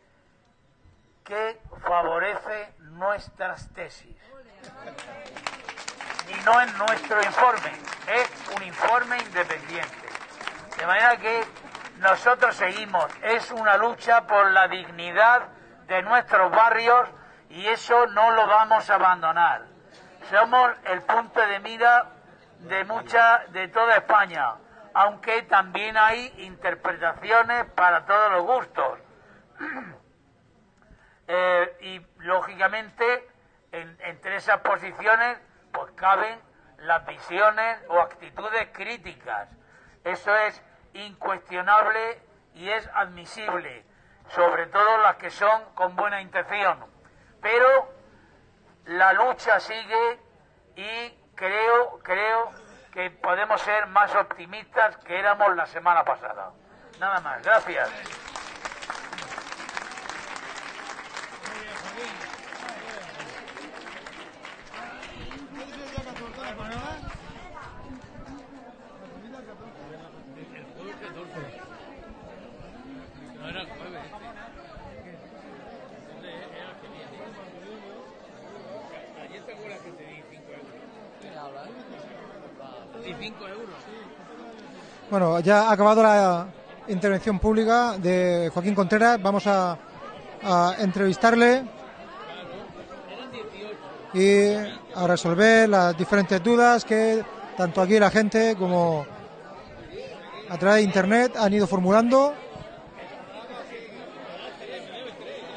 que favorece nuestras tesis. Y no es nuestro informe, es un informe independiente. De manera que nosotros seguimos, es una lucha por la dignidad de nuestros barrios y eso no lo vamos a abandonar. Somos el punto de mira de mucha, de toda España, aunque también hay interpretaciones para todos los gustos. Eh, y lógicamente en- entre esas posiciones pues caben las visiones o actitudes críticas. Eso es incuestionable y es admisible, sobre todo las que son con buena intención. Pero la lucha sigue y creo, creo que podemos ser más optimistas que éramos la semana pasada. Nada más, gracias. No era el jueves este. Este era el que viene. Ayer te acuerdas que te di 5 euros. Te di 5 euros. Bueno, ya ha acabado la intervención pública de Joaquín Contreras. Vamos a, entrevistarle y a resolver las diferentes dudas que tanto aquí la gente como a través de internet han ido formulando.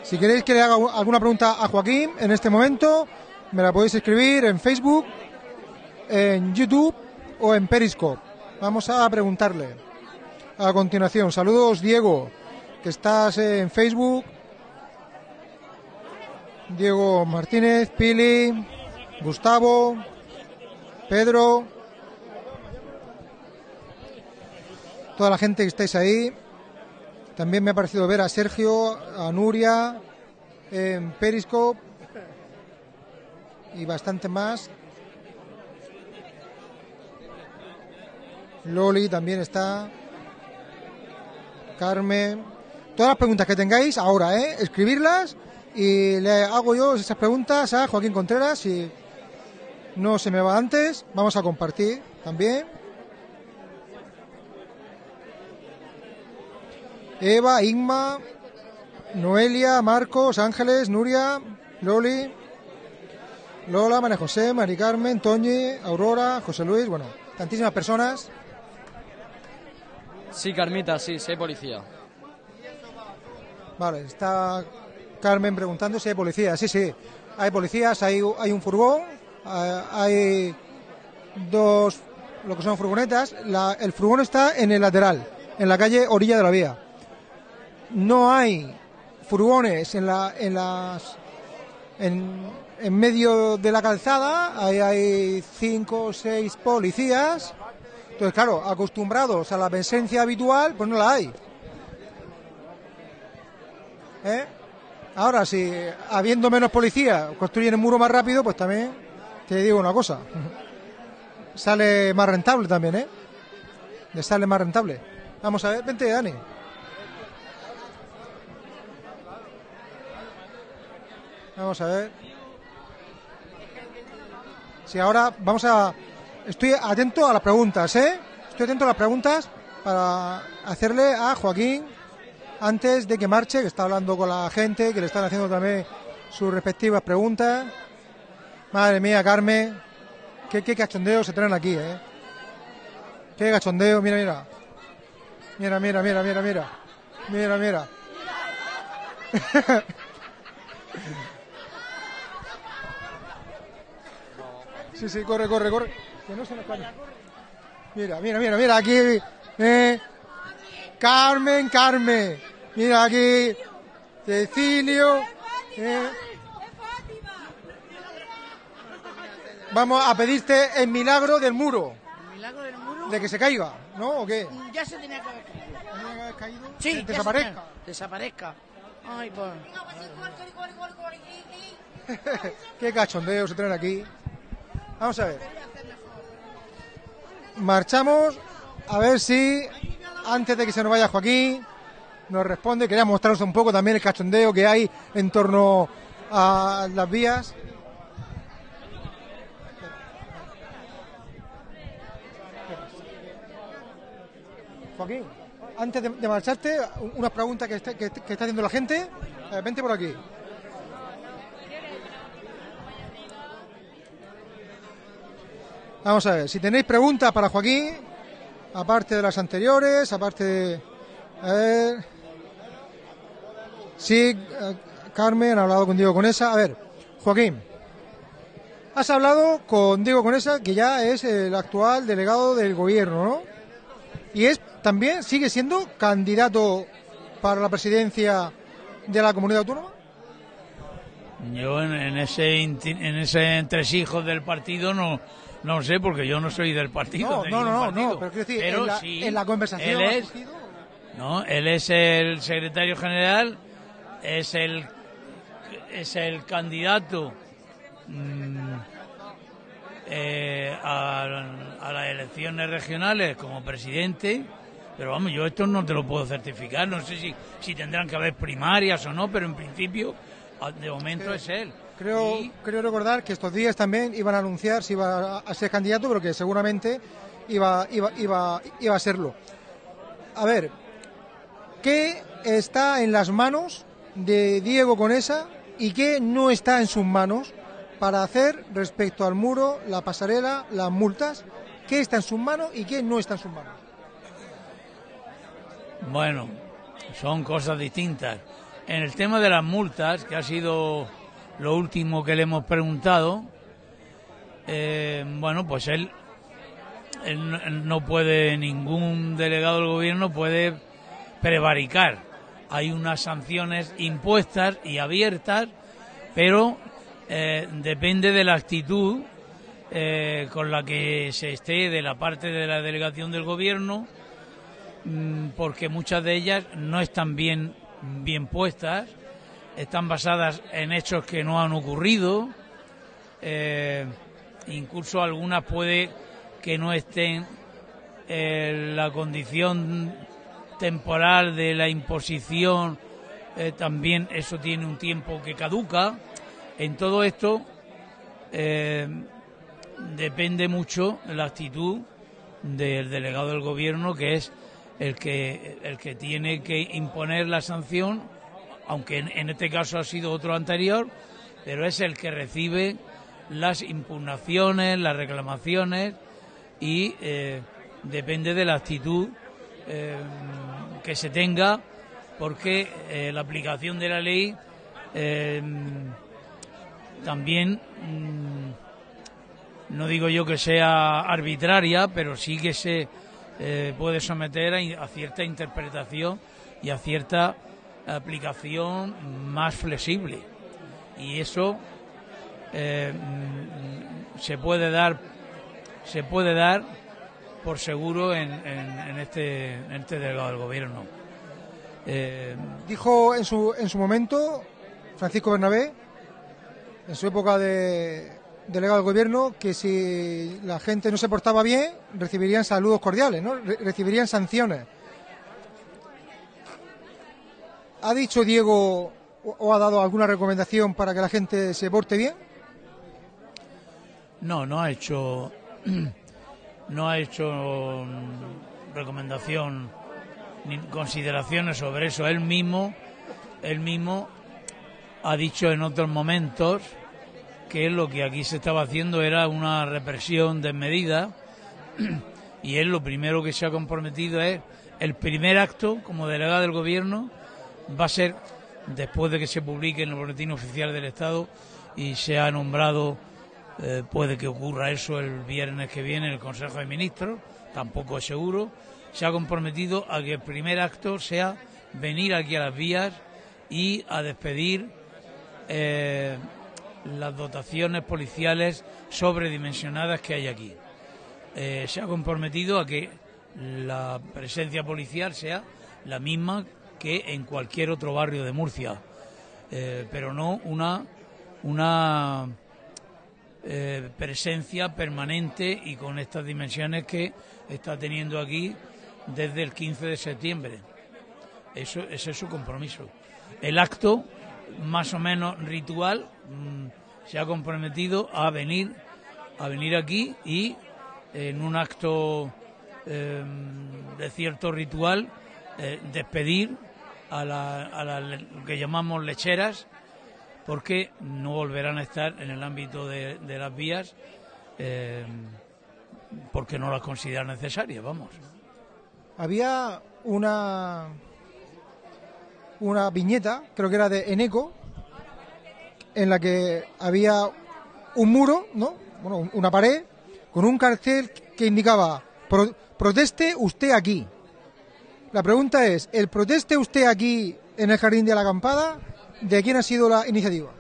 Si queréis que le haga alguna pregunta a Joaquín en este momento, me la podéis escribir en Facebook, en YouTube o en Periscope. Vamos a preguntarle. A continuación, saludos Diego, que estás en Facebook. Diego Martínez, Pili, Gustavo, Pedro, toda la gente que estáis ahí. También me ha parecido ver a Sergio, a Nuria, en Periscope y bastante más. Loli también está. Carmen. Todas las preguntas que tengáis ahora, ¿eh? Escribirlas y le hago yo esas preguntas a Joaquín Contreras. Si no se me va antes, vamos a compartir también. Eva, Inma, Noelia, Marcos, Ángeles, Nuria, Loli, Lola, María José, Mari Carmen, Toñi, Aurora, José Luis, bueno, tantísimas personas. Sí, Carmita, sí, soy policía. Vale, está Carmen preguntando si hay policías. Sí, sí, hay policías, hay, hay un furgón, eh, hay dos, lo que son furgonetas. La- el furgón está en el lateral, en la calle orilla de la vía. No hay furgones en, la, en las en, en medio de la calzada, ahí hay cinco o seis policías. Entonces, claro, acostumbrados a la presencia habitual, pues no la hay. ¿Eh? Ahora, si habiendo menos policía construyen el muro más rápido, pues también te digo una cosa. Sale más rentable también, ¿eh? Le sale más rentable. Vamos a ver, vente, Dani. Vamos a ver. Si ahora vamos a... Estoy atento a las preguntas, ¿eh? Estoy atento a las preguntas para hacerle a Joaquín antes de que marche, que está hablando con la gente, que le están haciendo también sus respectivas preguntas. Madre mía, Carmen, qué, qué cachondeo se traen aquí, ¿eh? Qué cachondeo, mira, mira. Mira, mira, mira, mira, mira. Mira, mira. Sí, sí, corre, corre, corre. Que no se nos. Mira, mira, mira, mira, aquí. eh, Carmen, Carmen. Mira aquí. Cecilio. eh. vamos a pedirte el milagro del muro, ¿El milagro del muro? de que se caiga, ¿no? ¿O qué? Ya se tenía que haber caído. ¿Tenía que haber caído? Sí, Que desaparezca. tenía- Desaparezca. Ay, pues. Qué cachondeo se traen aquí. Vamos a ver. Marchamos a ver si antes de que se nos vaya Joaquín nos responde. Quería mostraros un poco también el cachondeo que hay en torno a las vías. Joaquín, antes de, marcharte, unas preguntas que está, que está haciendo la gente. Eh, vente por aquí. Vamos a ver, si tenéis preguntas para Joaquín, aparte de las anteriores, aparte de... A ver... Sí, eh, Carmen ha hablado con Diego Conesa. A ver, Joaquín, has hablado con Diego Conesa, que ya es el actual delegado del gobierno, ¿no? Y es también, sigue siendo candidato para la presidencia de la comunidad autónoma. Yo en, ese en ese entresijos del partido no no sé porque yo no soy del partido. No, de no, no, partido. no, pero quiero decir, Pero en la- sí, en la conversación él es, no, él es el secretario general, es el es el candidato mm, eh, a, a las elecciones regionales como presidente. Pero vamos, yo esto no te lo puedo certificar. No sé si, si tendrán que haber primarias o no, pero en principio, de momento es él. Creo, creo recordar que estos días también iban a anunciar si iba a, a ser candidato, pero que seguramente iba, iba, iba, iba a serlo. A ver, ¿qué está en las manos de Diego Conesa y qué no está en sus manos para hacer respecto al muro, la pasarela, las multas? ¿Qué está en sus manos y qué no está en sus manos? Bueno, son cosas distintas. En el tema de las multas, que ha sido lo último que le hemos preguntado, eh, bueno, pues él, no puede, ningún delegado del gobierno puede prevaricar. Hay unas sanciones impuestas y abiertas, pero eh, depende de la actitud eh, con la que se esté de la parte de la delegación del gobierno mm, porque muchas de ellas no están bien, bien puestas, están basadas en hechos que no han ocurrido, eh, incluso algunas puede que no estén en la condición temporal de la imposición, eh, también eso tiene un tiempo que caduca. En todo esto eh, depende mucho la actitud del delegado del gobierno que es el que el que tiene que imponer la sanción aunque en, este caso ha sido otro anterior pero es el que recibe las impugnaciones las reclamaciones y eh, depende de la actitud eh, que se tenga porque eh, la aplicación de la ley también mm, no digo yo que sea arbitraria, pero sí que se puede someter a cierta interpretación y a cierta aplicación más flexible. Y eso eh, mm, se puede dar se puede dar por seguro en, en- en este, en este delegado del gobierno. Eh, Dijo en su, en su momento Francisco Bernabé, en su época de delegado del gobierno, que si la gente no se portaba bien, recibirían saludos cordiales, ¿no? Re- recibirían sanciones. ¿Ha dicho Diego o, ha dado alguna recomendación para que la gente se porte bien? No, no ha hecho no ha hecho mm, recomendación ni consideraciones sobre eso. Él mismo, él mismo ha dicho en otros momentos que lo que aquí se estaba haciendo era una represión desmedida y él lo primero que se ha comprometido es el primer acto como delegado del gobierno va a ser después de que se publique en el boletín oficial del Estado y se ha nombrado eh, puede que ocurra eso el viernes que viene en el Consejo de Ministros, tampoco es seguro. Se ha comprometido a que el primer acto sea venir aquí a las vías y a despedir eh, las dotaciones policiales sobredimensionadas que hay aquí. Eh, se ha comprometido a que la presencia policial sea la misma que en cualquier otro barrio de Murcia, eh, pero no una, una eh, presencia permanente y con estas dimensiones que está teniendo aquí desde el 15 de septiembre. Eso, ese es su compromiso. El acto, más o menos ritual, mm, se ha comprometido a venir, a venir aquí y en un acto eh, de cierto ritual eh, despedir a, la, a la- que llamamos lecheras porque no volverán a estar en el ámbito de, las vías eh, porque no las consideran necesarias, vamos. Había una una viñeta, creo que era de Eneco, en la que había un muro, ¿no? Bueno, un- una pared con un cartel que indicaba "Pro- proteste usted aquí. La pregunta es, ¿el proteste usted aquí en el jardín de la acampada? ¿De quién ha sido la iniciativa?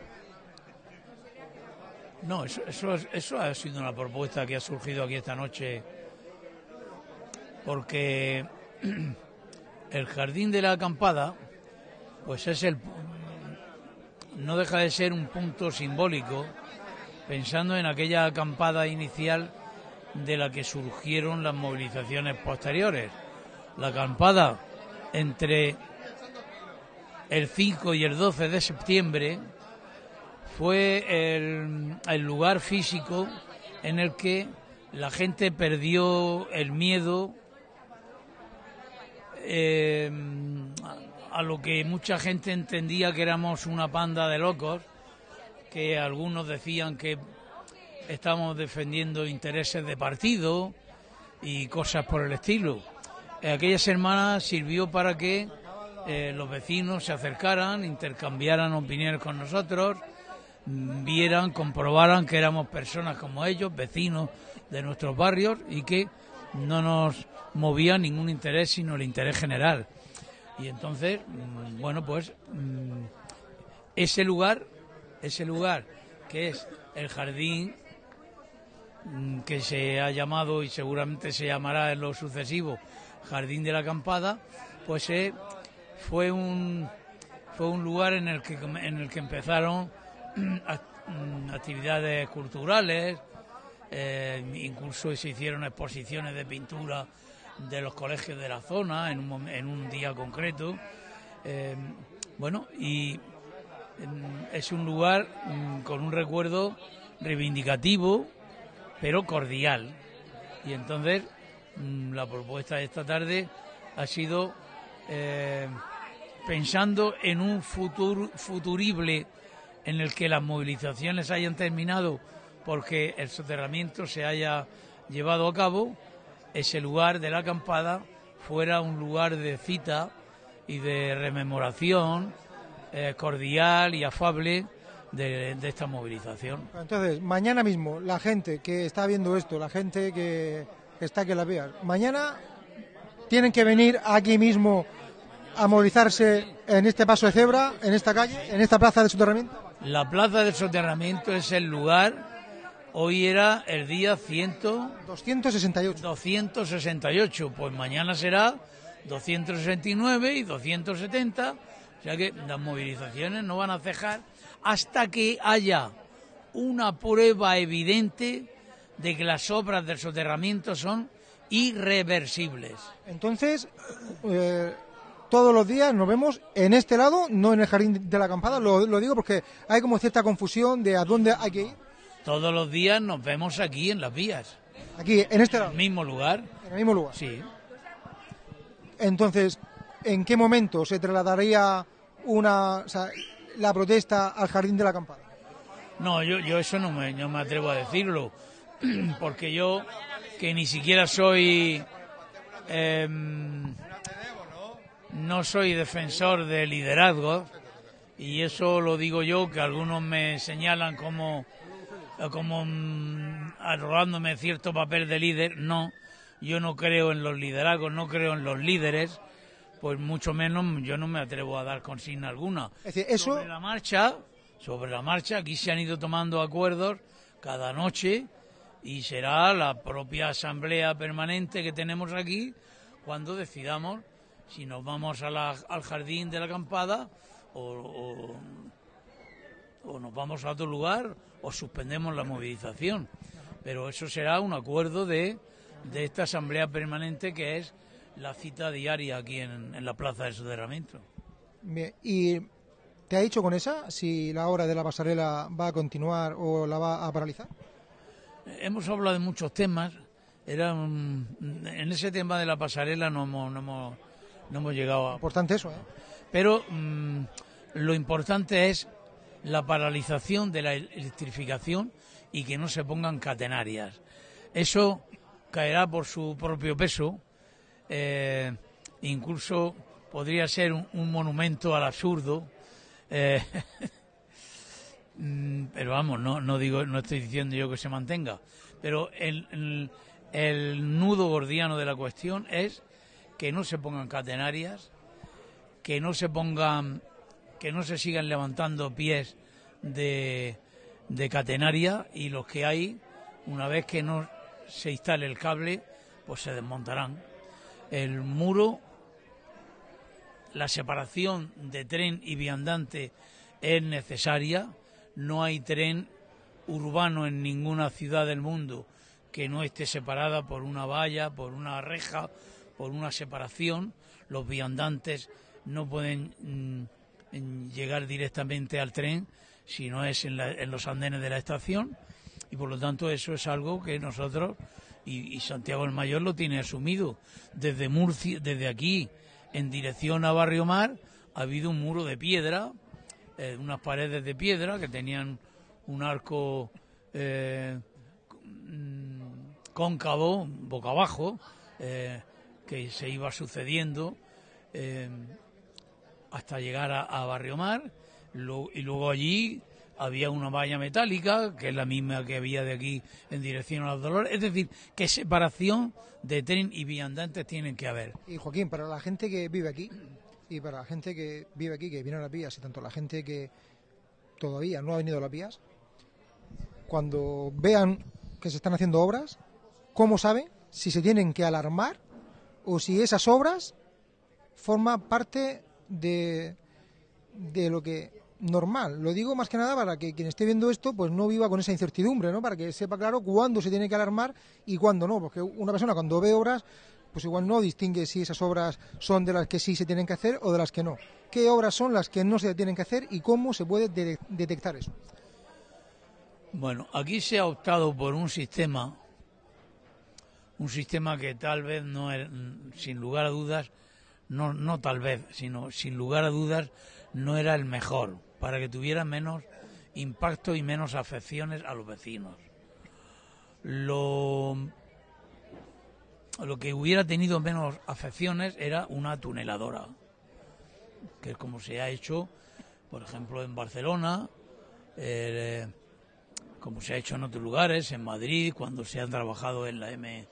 No, eso, eso, es- eso ha sido una propuesta que ha surgido aquí esta noche porque el jardín de la acampada pues es el no deja de ser un punto simbólico pensando en aquella acampada inicial de la que surgieron las movilizaciones posteriores. La acampada entre el 5 y el 12 de septiembre fue el, lugar físico en el que la gente perdió el miedo eh, a lo que mucha gente entendía que éramos una panda de locos, que algunos decían que estábamos defendiendo intereses de partido y cosas por el estilo. Eh, Aquella semana sirvió para que eh, los vecinos se acercaran, intercambiaran opiniones con nosotros, mm, vieran, comprobaran que éramos personas como ellos, vecinos de nuestros barrios y que no nos movía ningún interés sino el interés general. Y entonces, mm, bueno, pues mm, ese lugar, ese lugar que es el jardín que se ha llamado y seguramente se llamará en lo sucesivo Jardín de la Acampada, pues eh, fue un fue un lugar en el que en el que empezaron act- mm, actividades culturales, eh, incluso se hicieron exposiciones de pintura de los colegios de la zona en un, en un día concreto. Eh, bueno, y mm, es un lugar mm, con un recuerdo reivindicativo, pero cordial. Y entonces mm, la propuesta de esta tarde ha sido eh, pensando en un futuro futurible en el que las movilizaciones hayan terminado porque el soterramiento se haya llevado a cabo, ese lugar de la acampada fuera un lugar de cita y de rememoración eh, cordial y afable de, de esta movilización. Entonces, mañana mismo, la gente que está viendo esto, la gente que está aquí en las vías, mañana tienen que venir aquí mismo a movilizarse en este paso de cebra, en esta calle, en esta plaza de soterramiento. La plaza del soterramiento es el lugar, hoy era el día 100, 268. 268, pues mañana será 269 y 270, o sea que las movilizaciones no van a cejar hasta que haya una prueba evidente de que las obras del soterramiento son irreversibles. Entonces, eh, todos los días nos vemos en este lado, no en el jardín de la acampada. Lo, lo digo porque hay como cierta confusión de a dónde hay que ir. Todos los días nos vemos aquí en las vías. Aquí, en este En lado, el mismo lugar. en el mismo lugar. Sí. Entonces, ¿en qué momento se trasladaría una, o sea, la protesta al jardín de la acampada? No, yo, yo eso no me, no me atrevo a decirlo, porque yo, que ni siquiera soy, em, no soy defensor de liderazgo, y eso lo digo yo, que algunos me señalan como, como mm, arrogándome cierto papel de líder, no, yo no creo en los liderazgos, no creo en los líderes, pues mucho menos yo no me atrevo a dar consigna alguna. Es decir, eso, Sobre la marcha, sobre la marcha. Aquí se han ido tomando acuerdos cada noche y será la propia asamblea permanente que tenemos aquí cuando decidamos si nos vamos al jardín de la acampada o, o- o nos vamos a otro lugar o suspendemos la movilización. Pero eso será un acuerdo de, de esta asamblea permanente que es la cita diaria aquí en, en la plaza de soterramiento. Bien, ¿Y te ha dicho con esa si la obra de la pasarela va a continuar o la va a paralizar? Hemos hablado de muchos temas. Era un- en ese tema de la pasarela no hemos, no hemos, no hemos llegado a... Importante eso, ¿eh? Pero mm, lo importante es la paralización de la electrificación y que no se pongan catenarias. Eso caerá por su propio peso. eh, incluso podría ser un, un monumento al absurdo. eh, pero vamos, no, no digo, no estoy diciendo yo que se mantenga, pero el, el, el nudo gordiano de la cuestión es que no se pongan catenarias, que no se pongan, que no se sigan levantando pies de, de catenaria y los que hay, una vez que no se instale el cable, pues se desmontarán. El muro, la separación de tren y viandante es necesaria. No hay tren urbano en ninguna ciudad del mundo que no esté separada por una valla, por una reja, por una separación. Los viandantes no pueden mm, llegar directamente al tren si no es en, la- en los andenes de la estación y por lo tanto eso es algo que nosotros y, y Santiago el Mayor lo tiene asumido desde Murcia, desde aquí en dirección a Barrio Mar ha habido un muro de piedra, eh, unas paredes de piedra que tenían un arco eh, cóncavo, boca abajo, eh, que se iba sucediendo eh, hasta llegar a, a Barrio Mar. Lo- y luego allí había una valla metálica, que es la misma que había de aquí en dirección a los Dolores. Es decir, que separación de tren y viandantes tienen que haber. Y Joaquín, para la gente que vive aquí y para la gente que vive aquí, que viene a las vías, y tanto la gente que todavía no ha venido a las vías, cuando vean que se están haciendo obras, ¿cómo saben si se tienen que alarmar o si esas obras forman parte de, de lo que normal? Lo digo más que nada para que quien esté viendo esto pues no viva con esa incertidumbre, ¿no? Para que sepa claro cuándo se tiene que alarmar y cuándo no, porque una persona cuando ve obras pues igual no distingue si esas obras son de las que sí se tienen que hacer o de las que no. ¿Qué obras son las que no se tienen que hacer y cómo se puede de- detectar eso? Bueno, aquí se ha optado por un sistema, un sistema que tal vez no es, sin lugar a dudas, no, no tal vez, sino sin lugar a dudas, no era el mejor, para que tuviera menos impacto y menos afecciones a los vecinos. Lo, lo que hubiera tenido menos afecciones era una tuneladora, que es como se ha hecho, por ejemplo, en Barcelona, eh, como se ha hecho en otros lugares, en Madrid, cuando se ha trabajado en la M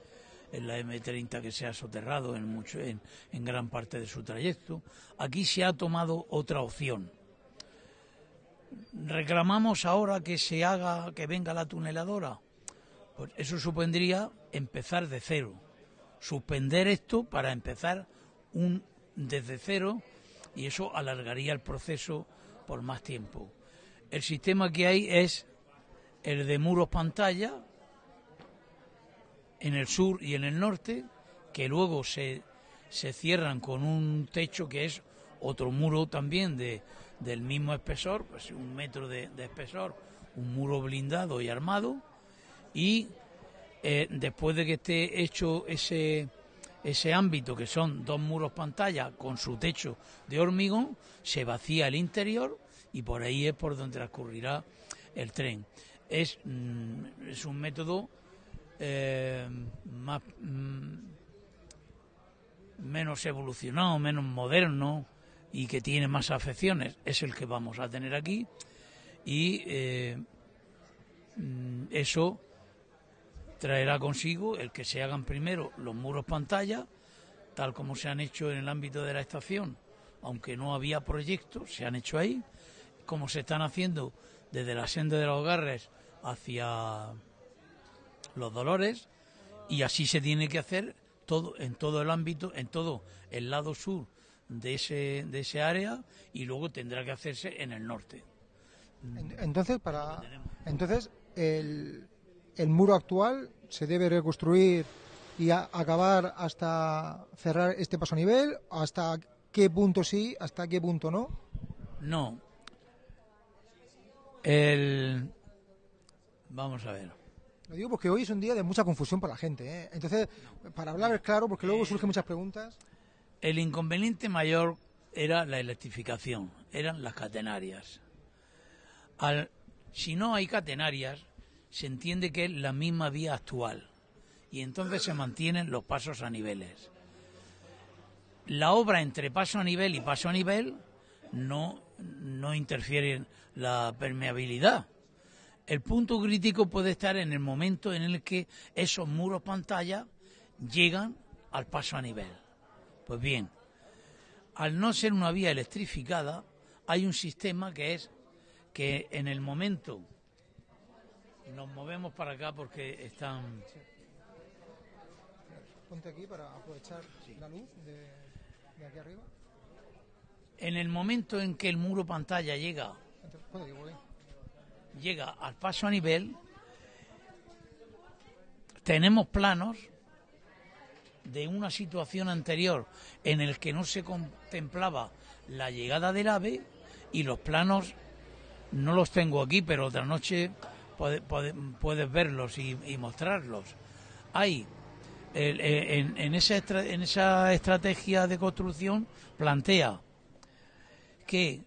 en la M30 que se ha soterrado en mucho en, en gran parte de su trayecto. Aquí se ha tomado otra opción. Reclamamos ahora que se haga, que venga la tuneladora. Pues eso supondría empezar de cero, suspender esto para empezar un desde cero y eso alargaría el proceso por más tiempo. El sistema que hay es el de muros pantalla en el sur y en el norte, que luego se, se cierran con un techo que es otro muro también de, del mismo espesor, pues un metro de, de espesor, un muro blindado y armado, y eh, después de que esté hecho ese, ese ámbito, que son dos muros pantalla con su techo de hormigón, se vacía el interior y por ahí es por donde transcurrirá el tren. Es, mm, es un método eh, más, mm, menos evolucionado, menos moderno y que tiene más afecciones, es el que vamos a tener aquí y eh, mm, eso traerá consigo el que se hagan primero los muros pantalla, tal como se han hecho en el ámbito de la estación, aunque no había proyectos, se han hecho ahí, como se están haciendo desde la senda de los Garres hacia los Dolores, y así se tiene que hacer todo en todo el ámbito, en todo el lado sur de ese, de ese área, y luego tendrá que hacerse en el norte. En- Entonces, para, entonces el, el muro actual se debe reconstruir y a- acabar hasta cerrar este paso a nivel, hasta qué punto sí, hasta qué punto no. No. El... Vamos a ver. Lo digo porque hoy es un día de mucha confusión para la gente. ¿eh? Entonces, para hablar claro, porque luego surgen muchas preguntas. El inconveniente mayor era la electrificación, eran las catenarias. Al, si no hay catenarias, se entiende que es la misma vía actual y entonces se mantienen los pasos a niveles. La obra entre paso a nivel y paso a nivel no, no interfiere en la permeabilidad. El punto crítico puede estar en el momento en el que esos muros pantalla llegan al paso a nivel. Pues bien, al no ser una vía electrificada, hay un sistema que es que en el momento nos movemos para acá porque están Ponte aquí para aprovechar la luz de, de aquí arriba. en el momento en que el muro pantalla llega llega al paso a nivel, tenemos planos de una situación anterior en el que no se contemplaba la llegada del ave y los planos no los tengo aquí, pero otra noche puede- puede- puedes verlos y, mostrarlos. Hay eh, en, en esa en esa estrategia de construcción plantea que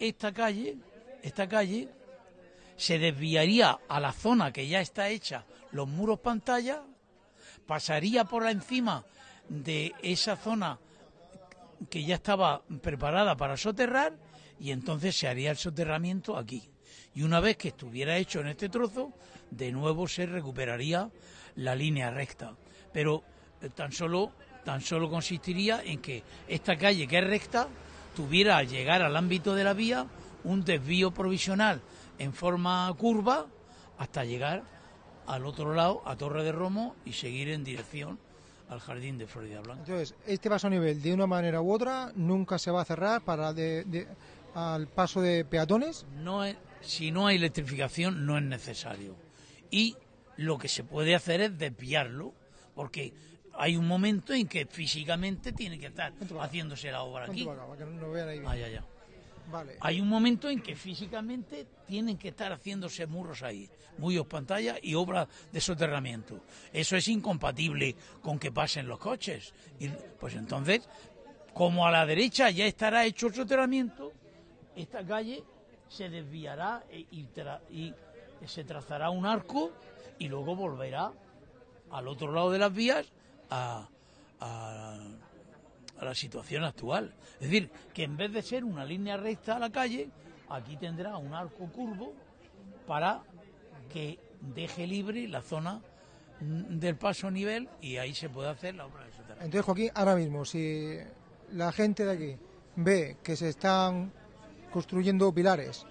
esta calle, esta calle se desviaría a la zona que ya está hecha, los muros pantalla, pasaría por encima de esa zona que ya estaba preparada para soterrar y entonces se haría el soterramiento aquí. Y una vez que estuviera hecho en este trozo, de nuevo se recuperaría la línea recta. Pero eh, tan solo, tan solo consistiría en que esta calle que es recta tuviera al llegar al ámbito de la vía un desvío provisional en forma curva hasta llegar al otro lado, a Torre de Romo, y seguir en dirección al jardín de Florida Blanca. Entonces, este paso a nivel, de una manera u otra, nunca se va a cerrar para de, de- al paso de peatones. no es- si no hay electrificación no es necesario. Y lo que se puede hacer es desviarlo, porque hay un momento en que físicamente tiene que estar haciéndose la obra aquí. para acá, para que no vean ahí bien. Ya, ya. Vale. Hay un momento en que físicamente tienen que estar haciéndose murros ahí, muros pantalla y obras de soterramiento. Eso es incompatible con que pasen los coches. Y, pues entonces, como a la derecha ya estará hecho el soterramiento, esta calle se desviará e- y, y se trazará un arco y luego volverá al otro lado de las vías a, a- la situación actual. Es decir, que en vez de ser una línea recta a la calle, aquí tendrá un arco curvo para que deje libre la zona del paso nivel y ahí se puede hacer la obra de soterramiento. Entonces, Joaquín, ahora mismo, si la gente de aquí ve que se están construyendo pilares,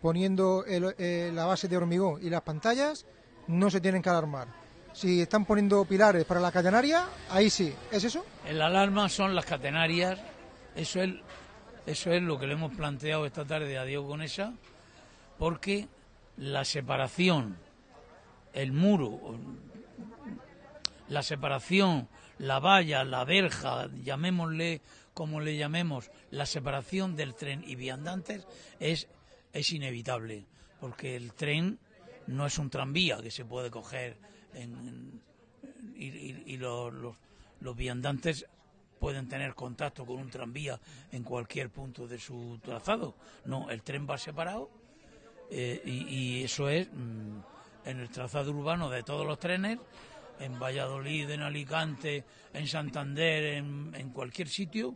poniendo el- eh, la base de hormigón y las pantallas, no se tienen que alarmar. Si están poniendo pilares para la catenaria, ahí sí. ¿Es eso? El alarma son las catenarias, eso es, eso es lo que le hemos planteado esta tarde a Diego Conesa, porque la separación, el muro, la separación, la valla, la verja, llamémosle como le llamemos, la separación del tren y viandantes es, es inevitable, porque el tren no es un tranvía que se puede coger en, y, los, viandantes pueden tener contacto con un tranvía en cualquier punto de su trazado. No, el tren va separado eh, y, eso es mm, en el trazado urbano de todos los trenes, en Valladolid, en Alicante, en Santander, en cualquier sitio,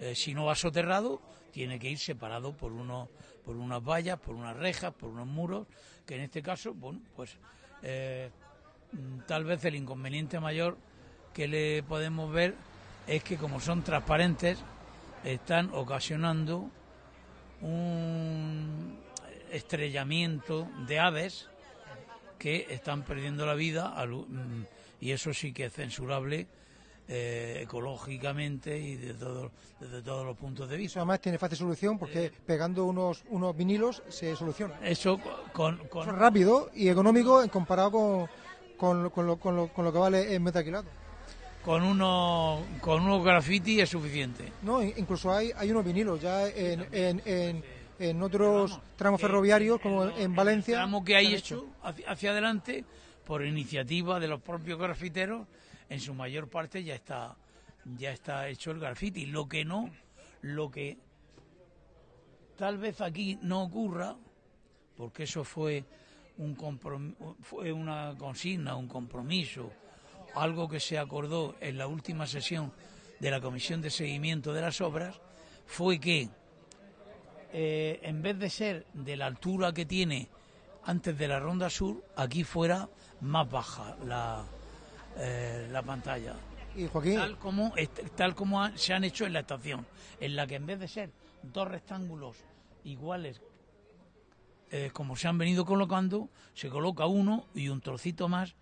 eh, si no va soterrado, tiene que ir separado por unos, por unas vallas, por unas rejas, por unos muros, que en este caso, bueno, pues eh, mm, tal vez el inconveniente mayor que le podemos ver es que como son transparentes, están ocasionando un estrellamiento de aves que están perdiendo la vida mm, y eso sí que es censurable eh, ecológicamente y de todo- desde todos los puntos de Eso vista. además tiene fácil solución porque pegando unos, unos vinilos se soluciona. Eso con, con- Eso es rápido y económico comparado con, con, con lo, con, lo, con lo que vale el metaquilado. con unos con unos graffiti es suficiente. No, in- incluso hay, hay unos vinilos ya en, en, en, en otros tramos ferroviarios como en, en Valencia. tramo que hay hecho hacia, hacia adelante por iniciativa de los propios grafiteros en su mayor parte ya está ya está hecho el graffiti. Lo que no lo que tal vez aquí no ocurra porque eso fue un fue una consigna un compromiso algo que se acordó en la última sesión de la comisión de seguimiento de las obras fue que eh, en vez de ser de la altura que tiene antes de la ronda sur, aquí fuera más baja la, eh, la pantalla. Y Joaquín, Tal como, tal como han- se han hecho en la estación, en la que en vez de ser dos rectángulos iguales, eh, como se han venido colocando, se coloca uno y un trocito más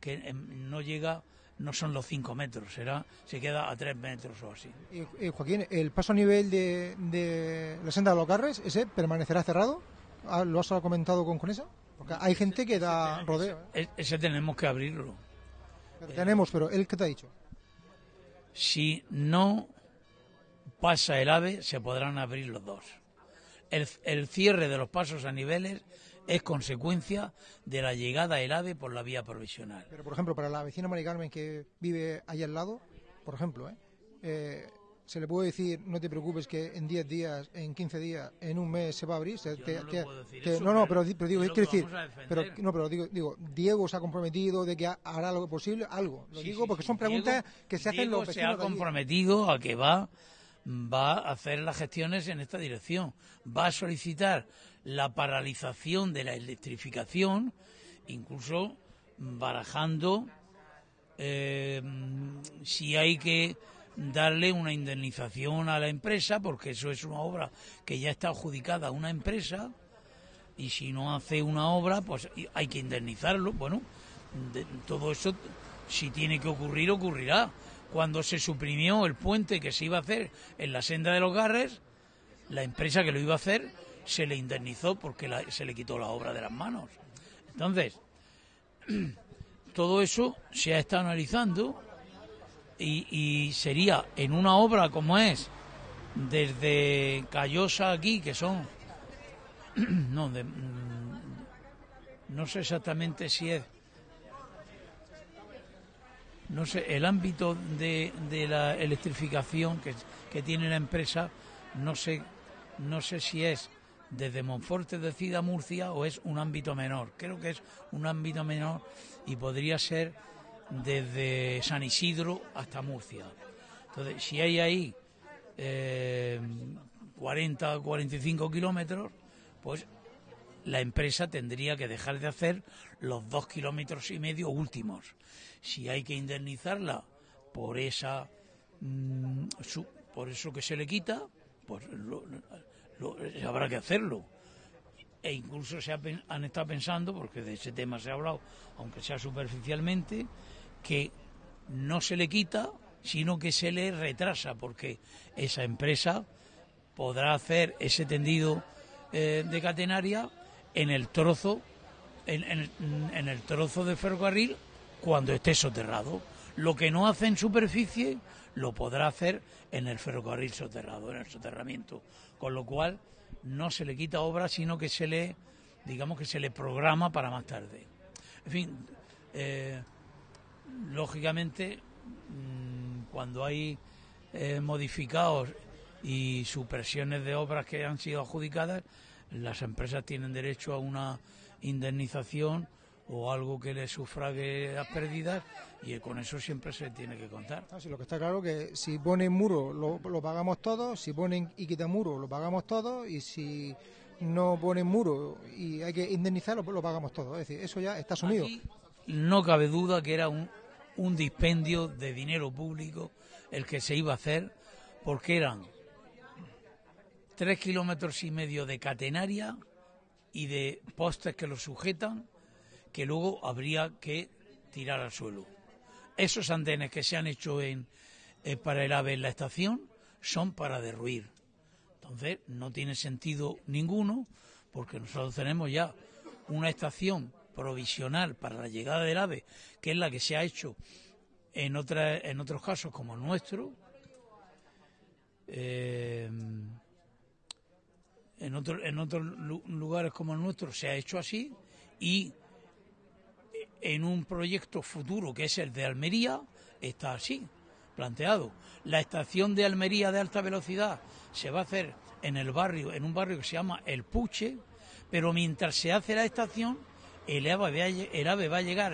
que em, no llega, no son los cinco metros, será, se queda a tres metros o así. y- y Joaquín, ¿el paso a nivel de, de la senda de los Carres, ese permanecerá cerrado? Ah, ¿Lo has comentado con Conesa? Porque hay gente que da rodeo. ¿eh? Ese tenemos que abrirlo. Tenemos, pero ¿él qué te ha dicho? Si no pasa el AVE, se podrán abrir los dos. El, el cierre de los pasos a niveles es consecuencia de la llegada del AVE por la vía provisional. Pero, por ejemplo, para la vecina Mari Carmen que vive ahí al lado, por ejemplo, ¿eh? Eh, se le puede decir, no te preocupes, que en 10 días, en 15 días, en un mes se va a abrir. Se- no eso, no, no, pero pero, di- pero digo, que decir, pero, no, pero digo, digo, Diego se ha comprometido de que ha- hará lo posible, algo. Lo Sí, digo sí, porque son preguntas Diego- que se hacen Diego los se ha comprometido a que va, va a hacer las gestiones en esta dirección. Va a solicitar la paralización de la electrificación, incluso barajando eh, si hay que darle una indemnización a la empresa, porque eso es una obra que ya está adjudicada a una empresa, y si no hace una obra, pues hay que indemnizarlo. Bueno, todo eso, si tiene que ocurrir, ocurrirá. Cuando se suprimió el puente que se iba a hacer en la senda de los Garres, la empresa que lo iba a hacer se le indemnizó porque la- se le quitó la obra de las manos. Entonces, todo eso se ha estado analizando y, y sería en una obra como es desde Callosa aquí, que son no, de- mm, no sé exactamente si es no sé el ámbito de, de la electrificación que, que tiene la empresa no sé no sé si es desde Monforte de Cida Murcia o es un ámbito menor. Creo que es un ámbito menor y podría ser desde San Isidro hasta Murcia entonces si hay ahí eh, 40 o 45 kilómetros, pues la empresa tendría que dejar de hacer los dos kilómetros y medio últimos. Si hay que indemnizarla por esa mm, por eso que se le quita, pues habrá que hacerlo. E incluso se ha han estado pensando, porque de ese tema se ha hablado, aunque sea superficialmente, que no se le quita, sino que se le retrasa, porque esa empresa podrá hacer ese tendido eh, de catenaria en el trozo en, el trozo de ferrocarril cuando esté soterrado. Lo que no hace en superficie lo podrá hacer en el ferrocarril soterrado, en el soterramiento. Con lo cual no se le quita obra, sino que se le, digamos que se le programa para más tarde. En fin, eh, lógicamente, mm, cuando hay eh, modificados y supresiones de obras que han sido adjudicadas, las empresas tienen derecho a una indemnización o algo que les sufrague las pérdidas y con eso siempre se tiene que contar. Ah, sí, lo que está claro que si ponen muro lo, lo pagamos todos, si ponen y quitan muro lo pagamos todos y si no ponen muro y hay que indemnizarlo pues lo pagamos todos. Es decir, eso ya está asumido. Aquí no cabe duda que era un, un dispendio de dinero público el que se iba a hacer porque eran tres kilómetros y medio de catenaria y de postes que lo sujetan, que luego habría que tirar al suelo. Esos andenes que se han hecho en, eh, para el AVE en la estación son para derruir. Entonces no tiene sentido ninguno porque nosotros tenemos ya una estación provisional para la llegada del AVE, que es la que se ha hecho en, otra, en otros casos como el nuestro. Eh, en, otro- en otros lu- lugares como el nuestro se ha hecho así y en un proyecto futuro que es el de Almería está así planteado. La estación de Almería de alta velocidad se va a hacer en el barrio, en un barrio que se llama El Puche, pero mientras se hace la estación, el AVE, va a llegar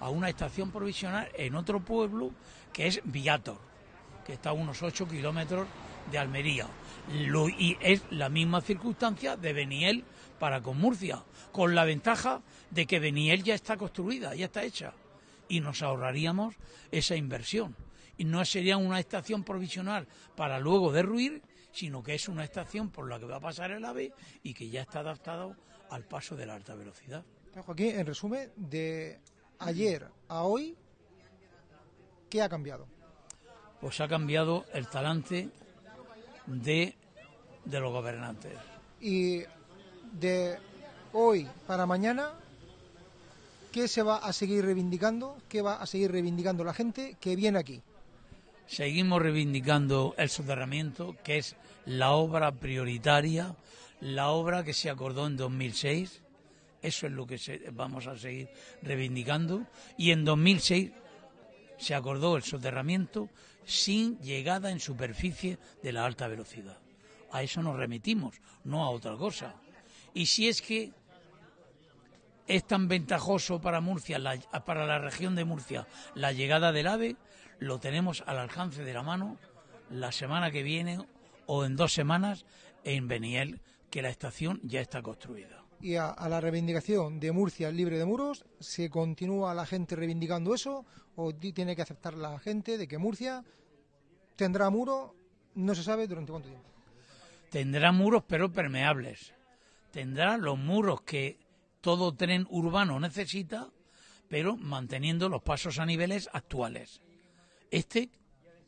a una, estación provisional en otro pueblo que es Viator, que está a unos 8 kilómetros de Almería. Y es la misma circunstancia de Beniel para con Murcia, con la ventaja de que Beniel ya está construida, ya está hecha, y nos ahorraríamos esa inversión. Y no sería una estación provisional para luego derruir, sino que es una estación por la que va a pasar el AVE y que ya está adaptado al paso de la alta velocidad. Joaquín, en resumen, de ayer a hoy, ¿qué ha cambiado? Pues ha cambiado el talante de, de los gobernantes. Y de hoy para mañana, ¿qué se va a seguir reivindicando? ¿Qué va a seguir reivindicando la gente que viene aquí? Seguimos reivindicando el soterramiento, que es la obra prioritaria, la obra que se acordó en 2006. Eso es lo que se- vamos a seguir reivindicando. Y en 2006 se acordó el soterramiento sin llegada en superficie de la alta velocidad. A eso nos remitimos, no a otra cosa. Y si es que es tan ventajoso para Murcia, para la región de Murcia, la llegada del AVE, lo tenemos al alcance de la mano la semana que viene o en dos semanas en Beniel, que la estación ya está construida. Y a, la reivindicación de Murcia libre de muros, ¿se continúa la gente reivindicando eso? ¿O ti- tiene que aceptar la gente de que Murcia tendrá muro? No se sabe durante cuánto tiempo. Tendrá muros pero permeables. Tendrá los muros que todo tren urbano necesita, pero manteniendo los pasos a niveles actuales. Este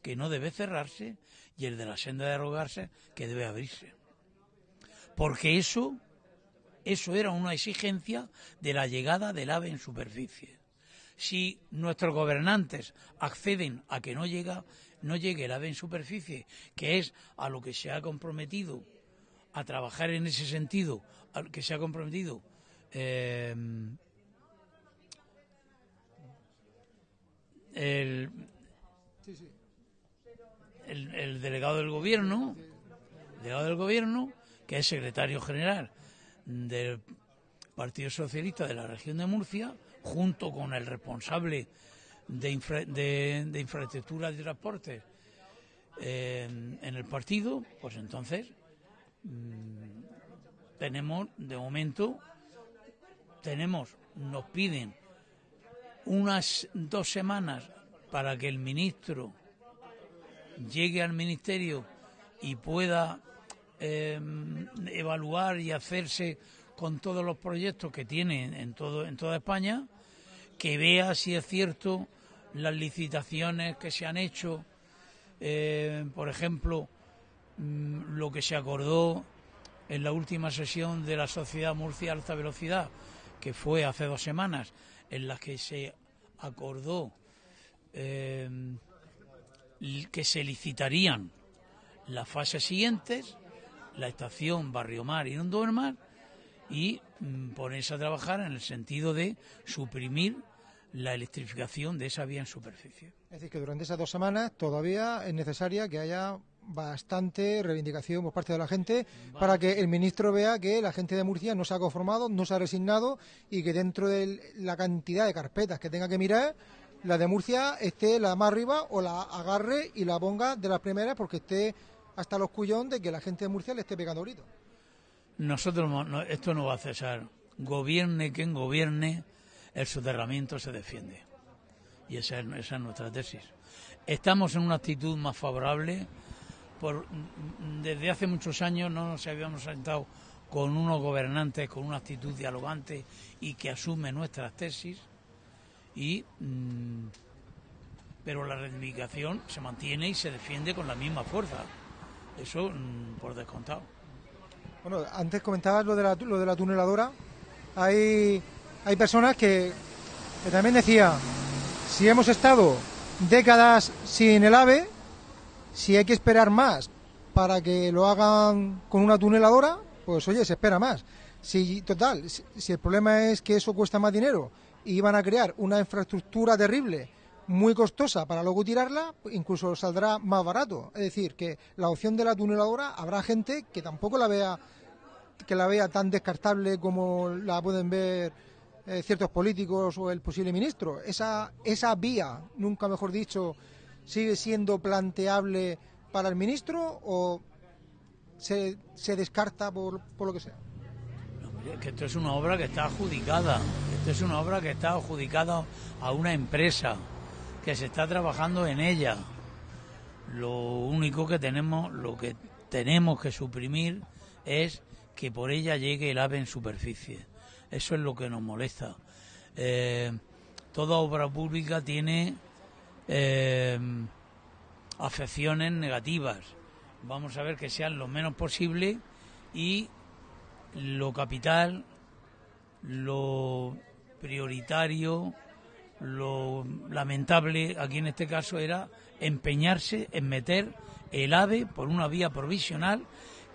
que no debe cerrarse y el de la senda de arrogarse que debe abrirse. Porque eso, eso era una exigencia de la llegada del AVE en superficie. Si nuestros gobernantes acceden a que no llega, no llegue el AVE en superficie, que es a lo que se ha comprometido a trabajar en ese sentido, al que se ha comprometido eh, el, el, el delegado del gobierno, delegado del gobierno, que es secretario general del Partido Socialista de la región de Murcia, junto con el responsable de, infra- de, infraestructura transporte eh, en el partido, pues entonces mm, tenemos de momento tenemos nos piden unas dos semanas para que el ministro llegue al ministerio y pueda eh, evaluar y hacerse con todos los proyectos que tiene en todo en toda España que vea si es cierto las licitaciones que se han hecho eh, por ejemplo mm, lo que se acordó en la última sesión de la Sociedad Murcia Alta Velocidad que fue hace dos semanas en la que se acordó l- que se licitarían las fases siguientes, la estación Barrio Mar y Hondo Mar, y mm, ponerse a trabajar en el sentido de suprimir la electrificación de esa vía en superficie. Es decir, que durante esas dos semanas todavía es necesaria que haya bastante reivindicación por parte de la gente para que el ministro vea que la gente de Murcia no se ha conformado, no se ha resignado y que dentro de la cantidad de carpetas que tenga que mirar, la de Murcia esté la más arriba o la agarre y la ponga de las primeras porque esté hasta los cuyón de que la gente de Murcia le esté pegando gritos. Nosotros, no- no- esto no va a cesar. Gobierne quien gobierne, el soterramiento se defiende. Y esa es, esa es nuestra tesis. Estamos en una actitud más favorable por, desde hace muchos años no nos habíamos sentado con unos gobernantes con una actitud dialogante y que asume nuestras tesis y mm, pero la reivindicación se mantiene y se defiende con la misma fuerza eso mm, por descontado Bueno, antes comentabas lo de la, lo de la tuneladora. Hay, hay personas que, que también decía, si hemos estado décadas sin el AVE, si hay que esperar más para que lo hagan con una tuneladora, pues oye, se espera más. Si, total, si, si el problema es que eso cuesta más dinero y van a crear una infraestructura terrible, muy costosa para luego tirarla, incluso saldrá más barato. Es decir, que la opción de la tuneladora habrá gente que tampoco la vea que la vea tan descartable como la pueden ver eh, ciertos políticos o el posible ministro. Esa, esa vía, nunca mejor dicho, sigue siendo planteable para el ministro o se, se descarta por, por lo que sea. Que esto es una obra que está adjudicada. Esto es una obra que está adjudicada a una empresa que se está trabajando en ella. Lo único que tenemos, lo que tenemos que suprimir es que por ella llegue el ave en superficie. Eso es lo que nos molesta. Eh, toda obra pública tiene eh, afecciones negativas. Vamos a ver que sean lo menos posible y lo capital, lo prioritario, lo lamentable aquí en este caso era empeñarse en meter el AVE por una vía provisional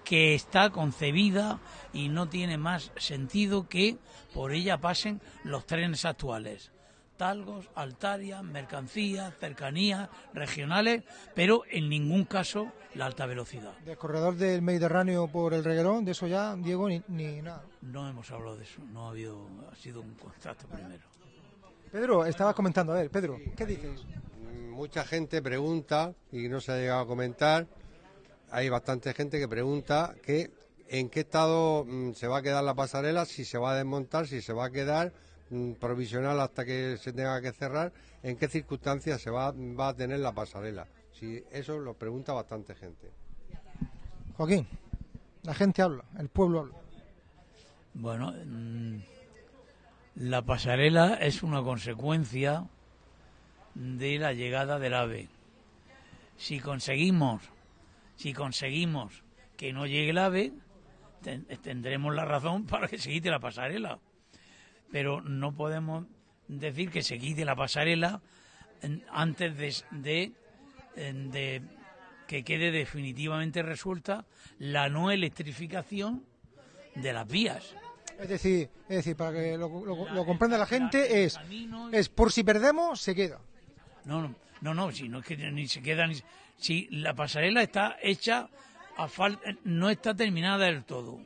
que está concebida y no tiene más sentido que por ella pasen los trenes actuales. Talgos, Altaria, mercancías, cercanías, regionales, pero en ningún caso la alta velocidad. Del corredor del Mediterráneo por el Reguerón, de eso ya, Diego, ni, ni nada. No hemos hablado de eso, no ha habido, ha sido un contacto primero. Pedro, estabas comentando, a ver, Pedro, ¿qué dices? Mucha gente pregunta, y no se ha llegado a comentar, hay bastante gente que pregunta que en qué estado mm, se va a quedar la pasarela, si se va a desmontar, si se va a quedar mm, provisional hasta que se tenga que cerrar, en qué circunstancias se va, va a tener la pasarela. Si eso lo pregunta bastante gente. Joaquín, la gente habla, el pueblo habla. Bueno, mm, la pasarela es una consecuencia de la llegada del ave. Si conseguimos, si conseguimos que no llegue el ave, ten- tendremos la razón para que se quite la pasarela. Pero no podemos decir que se quite la pasarela antes de, de que quede definitivamente resuelta la no electrificación de las vías. Es decir, es decir, para que lo, lo- lo comprenda la gente, es, es por si perdemos, se queda. No, no, no, no, si no es que ni se queda ni si la pasarela está hecha a fal- no está terminada del todo.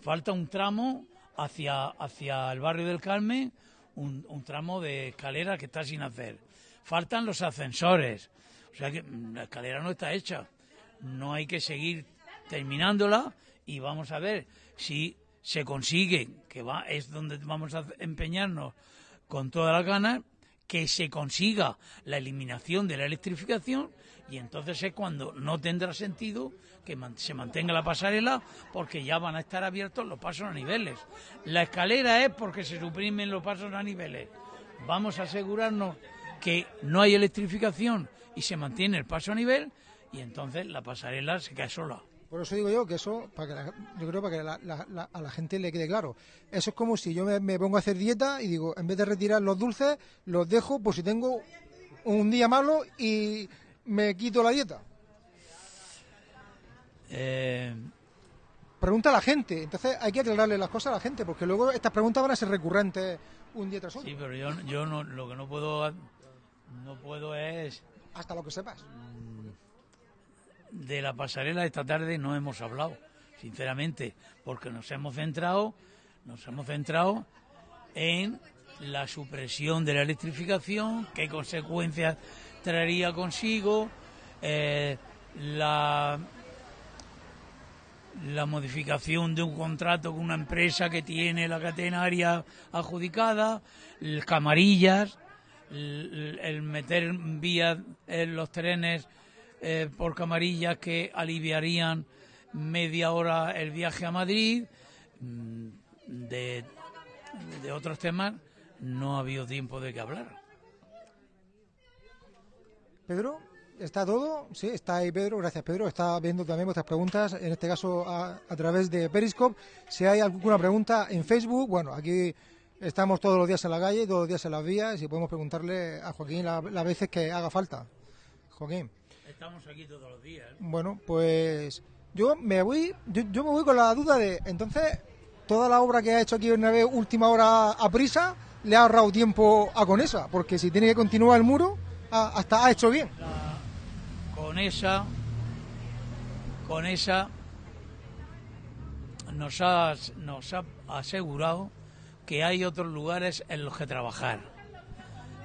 Falta un tramo hacia hacia el barrio del Carmen, un, un tramo de escalera que está sin hacer. Faltan los ascensores. O sea que mm, la escalera no está hecha. No hay que seguir terminándola y vamos a ver si se consigue, que va es donde vamos a empeñarnos con toda la ganas, que se consiga la eliminación de la electrificación y entonces es cuando no tendrá sentido que se mantenga la pasarela porque ya van a estar abiertos los pasos a niveles. La escalera es porque se suprimen los pasos a niveles. Vamos a asegurarnos que no hay electrificación y se mantiene el paso a nivel y entonces la pasarela se cae sola. Por eso digo yo que eso, para que la- yo creo para que la- la- la- a la gente le quede claro. Eso es como si yo me, me pongo a hacer dieta y digo, en vez de retirar los dulces, los dejo por si tengo un día malo y me quito la dieta. Eh, Pregunta a la gente. Entonces hay que aclararle las cosas a la gente, porque luego estas preguntas van a ser recurrentes un día tras otro. sí, pero yo, yo no, lo que no puedo no puedo es Hasta lo que sepas. De la pasarela esta tarde no hemos hablado, sinceramente, porque nos hemos centrado, nos hemos centrado en la supresión de la electrificación, qué consecuencias traería consigo, eh, la la modificación de un contrato con una empresa que tiene la catenaria adjudicada, el camarillas, el, el meter vías en los trenes eh, por camarillas que aliviarían media hora el viaje a Madrid. Mm, De, otros temas no ha habido tiempo de que hablar. Pedro, ¿está todo? Sí, está ahí Pedro, gracias Pedro. Está viendo también vuestras preguntas, en este caso a, través de Periscope. Si hay alguna pregunta en Facebook, bueno, aquí estamos todos los días en la calle, todos los días en las vías y podemos preguntarle a Joaquín la- las veces que haga falta. Joaquín. Estamos aquí todos los días. Bueno, pues yo me voy, yo, yo me voy con la duda de, entonces, toda la obra que ha hecho aquí vez última hora a prisa, le ha ahorrado tiempo a Conesa, porque si tiene que continuar el muro, ha- hasta ha hecho bien. Con esa, con esa nos ha, nos ha asegurado que hay otros lugares en los que trabajar.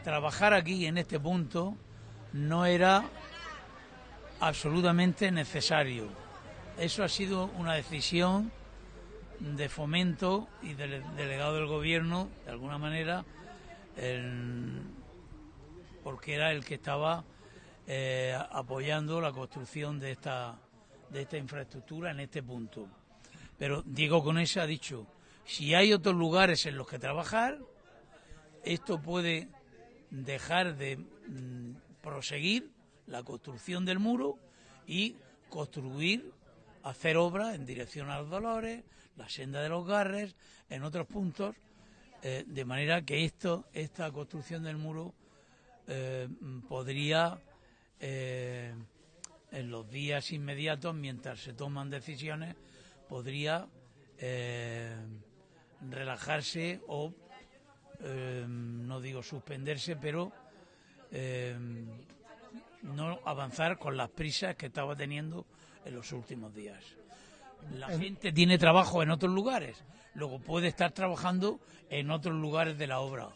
Trabajar aquí en este punto no era absolutamente necesario. Eso ha sido una decisión de fomento y del delegado del gobierno, de alguna manera, porque era el que estaba eh, apoyando la construcción de esta, de esta infraestructura en este punto. Pero Diego Conesa ha dicho, si hay otros lugares en los que trabajar, esto puede dejar de mm, proseguir la construcción del muro y construir, hacer obras en dirección a los Dolores, la senda de los Garres, en otros puntos, eh, de manera que esto, esta construcción del muro eh, podría, eh, en los días inmediatos, mientras se toman decisiones, podría relajarse o, no digo suspenderse, pero no avanzar con las prisas que estaba teniendo en los últimos días. La En- gente tiene trabajo en otros lugares, luego puede estar trabajando en otros lugares de la obra,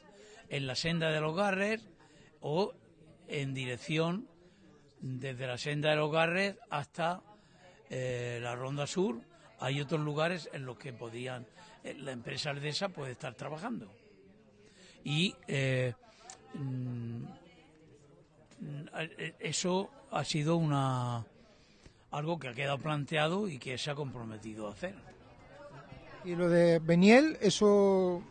en la senda de los Garres o en dirección desde la senda de los Garres hasta eh, la Ronda Sur. Hay otros lugares en los que podían eh, la empresa aldesa puede estar trabajando y eh, mm, eso ha sido una algo que ha quedado planteado y que se ha comprometido a hacer. Y lo de Beniel, eso.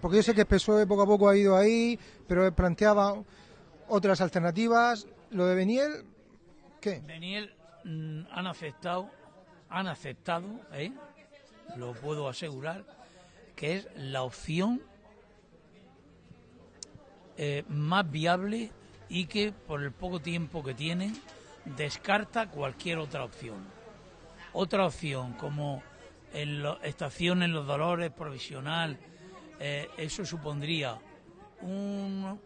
Porque yo sé que el PSOE poco a poco ha ido ahí, pero planteaba otras alternativas. Lo de Beniel, ¿qué? Beniel mm, han aceptado, han aceptado, ¿eh? lo puedo asegurar, que es la opción eh, más viable y que por el poco tiempo que tienen descarta cualquier otra opción. Otra opción como en estación en los Dolores provisional, eh, eso supondría un,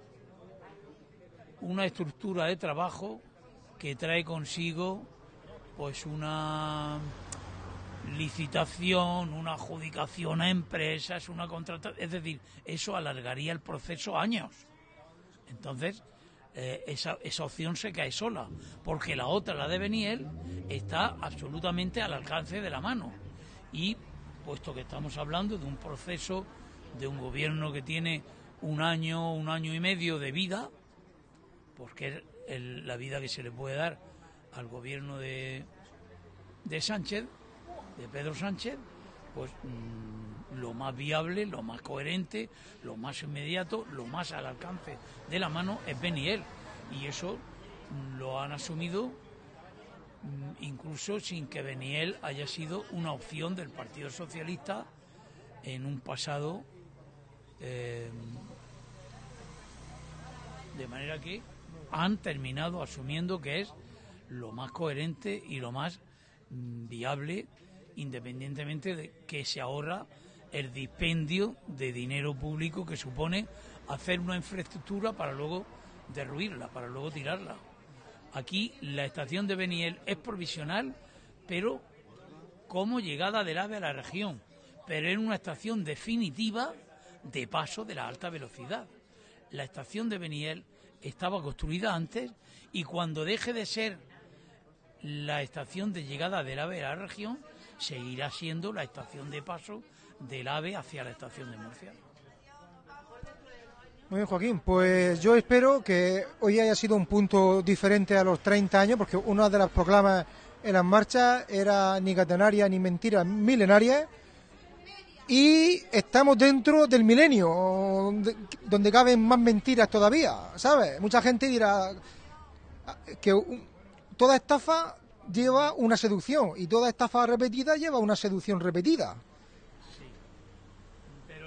una estructura de trabajo que trae consigo pues una licitación, una adjudicación a empresas, una contratación, es decir, eso alargaría el proceso años. Entonces, eh, esa, esa opción se cae sola, porque la otra, la de Beniel, está absolutamente al alcance de la mano. Y puesto que estamos hablando de un proceso de un gobierno que tiene un año, un año y medio de vida, porque es la vida que se le puede dar al gobierno de, de Sánchez, de Pedro Sánchez, pues mm, lo más viable, lo más coherente, lo más inmediato, lo más al alcance de la mano es Beniel. Y eso lo han asumido mm, incluso sin que Beniel haya sido una opción del Partido Socialista en un pasado. eh, de manera que han terminado asumiendo que es lo más coherente y lo más mm, viable, independientemente de que se ahorra el dispendio de dinero público que supone hacer una infraestructura para luego derruirla, para luego tirarla. Aquí la estación de Beniel es provisional, pero como llegada del AVE a la región, pero en una estación definitiva de paso de la alta velocidad. La estación de Beniel estaba construida antes y cuando deje de ser la estación de llegada del AVE a la región, seguirá siendo la estación de paso del AVE hacia la estación de Murcia. Muy bien, Joaquín. Pues yo espero que hoy haya sido un punto diferente a los 30 años, porque una de las proclamas en las marchas era ni catenaria ni mentira milenaria. Y estamos dentro del milenio, donde- caben más mentiras todavía, ¿sabes? Mucha gente dirá que toda estafa lleva una seducción y toda estafa repetida lleva una seducción repetida.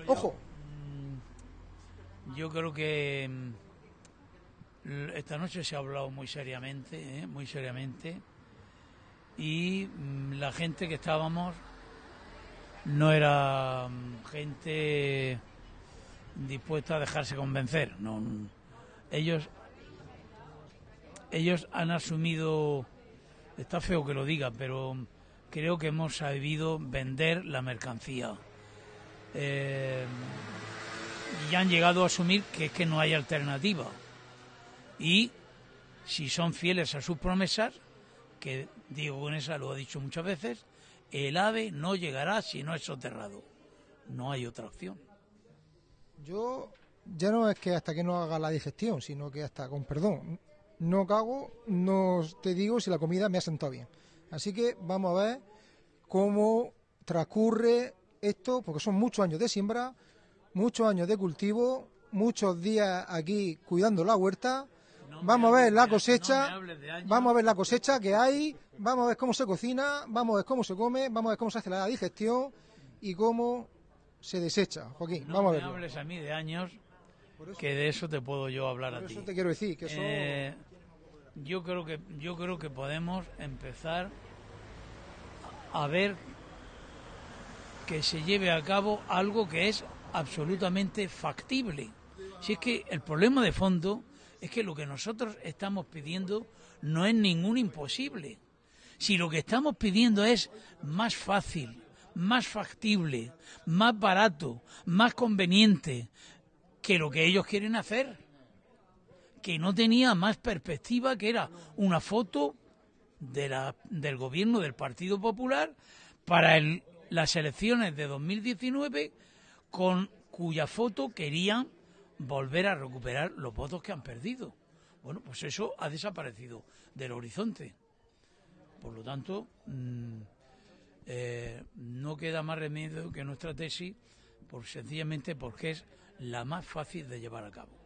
Ojo. Yo creo que mm, esta noche se ha hablado muy seriamente, ¿eh? muy seriamente, y mm, la gente que estábamos no era mm, gente dispuesta a dejarse convencer. No, mm, ellos, ellos han asumido, está feo que lo diga, pero creo que hemos sabido vender la mercancía. Eh, y han llegado a asumir que es que no hay alternativa. Y si son fieles a sus promesas, que Diego Bonesa lo ha dicho muchas veces, el ave no llegará si no es soterrado. No hay otra opción. Yo ya no es que hasta que no haga la digestión, sino que hasta, con perdón, no cago, no te digo si la comida me ha sentado bien. Así que vamos a ver cómo transcurre esto, porque son muchos años de siembra, muchos años de cultivo, muchos días aquí cuidando la huerta. Vamos a ver la cosecha, vamos a ver la cosecha que hay, vamos a ver cómo se cocina, vamos a ver cómo se come, vamos a ver cómo se hace la digestión y cómo se desecha. Joaquín, No vamos a verlo. hables a mí de años, que de eso te puedo yo hablar a ti. eso te quiero decir que eso- Eh, yo creo que yo creo que podemos empezar a ver que se lleve a cabo algo que es absolutamente factible. Si es que el problema de fondo es que lo que nosotros estamos pidiendo no es ningún imposible. Si lo que estamos pidiendo es más fácil, más factible, más barato, más conveniente que lo que ellos quieren hacer, que no tenía más perspectiva que era una foto de la, del gobierno del Partido Popular para el- las elecciones de 2019 con cuya foto querían volver a recuperar los votos que han perdido. Bueno, pues eso ha desaparecido del horizonte. Por lo tanto, mm, eh, no queda más remedio que nuestra tesis, por, sencillamente porque es la más fácil de llevar a cabo.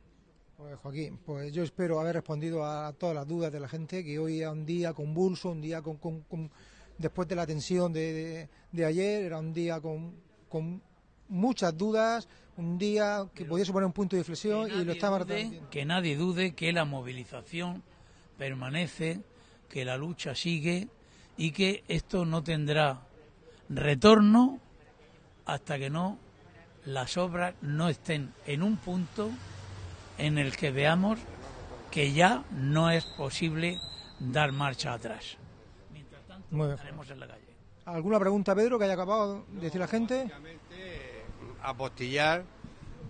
Pues, Joaquín, pues yo espero haber respondido a todas las dudas de la gente, que hoy era un día convulso, un día con- con- después de la tensión de, de- de ayer, era un día con, con muchas dudas, un día que podía suponer un punto de inflexión y lo estaba dude- que nadie dude que la movilización permanece, que la lucha sigue y que esto no tendrá retorno hasta que no las obras no estén en un punto en el que veamos que ya no es posible dar marcha atrás. Muy bien. Estaremos en la calle. ¿Alguna pregunta, Pedro, que haya acabado de decir la gente? apostillar,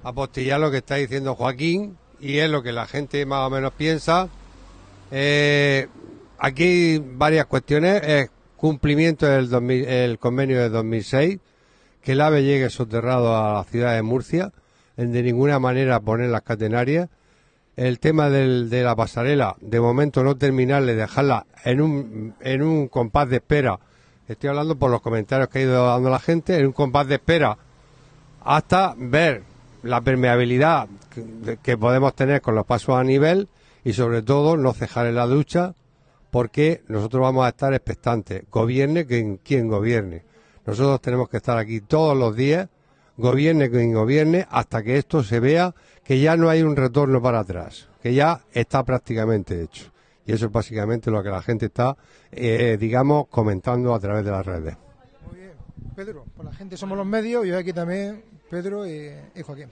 apostillar lo que está diciendo Joaquín y es lo que la gente más o menos piensa. Eh, aquí hay varias cuestiones. Es cumplimiento del 2000 el convenio de 2006, que el AVE llegue soterrado a la ciudad de Murcia, en de ninguna manera poner las catenarias. El tema del- de la pasarela, de momento no terminarle, dejarla en un, en un compás de espera. Estoy hablando por los comentarios que ha ido dando la gente, en un compás de espera hasta ver la permeabilidad que, podemos tener con los pasos a nivel y sobre todo no cejar en la ducha porque nosotros vamos a estar expectantes, gobierne quien, quien gobierne. Nosotros tenemos que estar aquí todos los días, gobierne quien gobierne, hasta que esto se vea que ya no hay un retorno para atrás, que ya está prácticamente hecho. Y eso es básicamente lo que la gente está, eh, digamos, comentando a través de las redes. Pedro, pues la gente somos los medios y hoy aquí también Pedro y, y Joaquín.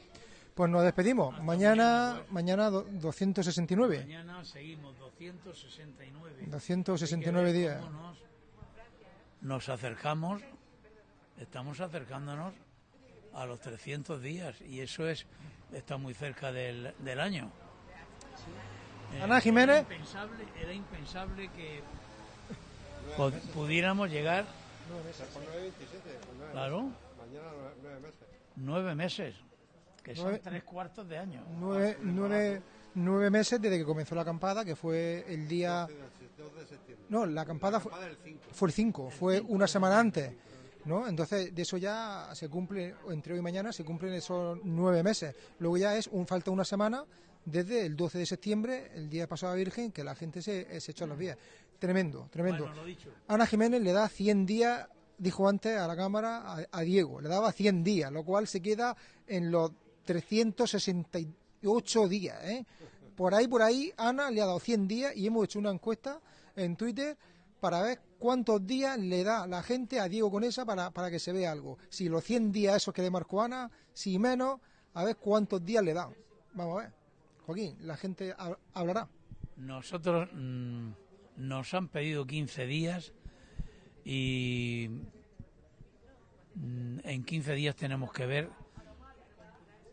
Pues nos despedimos. Mañana, mañana do- 269. Mañana seguimos 269. 269 días. Nos acercamos, estamos acercándonos a los 300 días y eso es está muy cerca del, del año. Eh, Ana Jiménez. Era impensable, era impensable que pudiéramos llegar, claro, nueve meses. Que son Nueve- tres cuartos de año. nueve, nueve, nueve meses desde que comenzó la acampada, que fue el día... No, la acampada fue, fue el 5, fue una semana antes, ¿no? Entonces, de eso ya se cumple, entre hoy y mañana se cumplen esos nueve meses. Luego ya es un falta una semana desde el 12 de septiembre, el día de Pasada Virgen, que la gente se, se echó a los vías. Tremendo, tremendo. Bueno. Ana Jiménez le da 100 días, dijo antes a la cámara, a, a Diego, le daba 100 días, lo cual se queda en los 368 días. ¿eh? Por ahí, por ahí, Ana le ha dado 100 días y hemos hecho una encuesta en Twitter para ver cuántos días le da la gente a Diego Conesa para, para que se vea algo. Si los 100 días esos que le marcó Ana, si menos, a ver cuántos días le dan. Vamos a ver. Joaquín, la gente hab- hablará. Nosotros mm, nos han pedido 15 días y mm, en 15 días tenemos que ver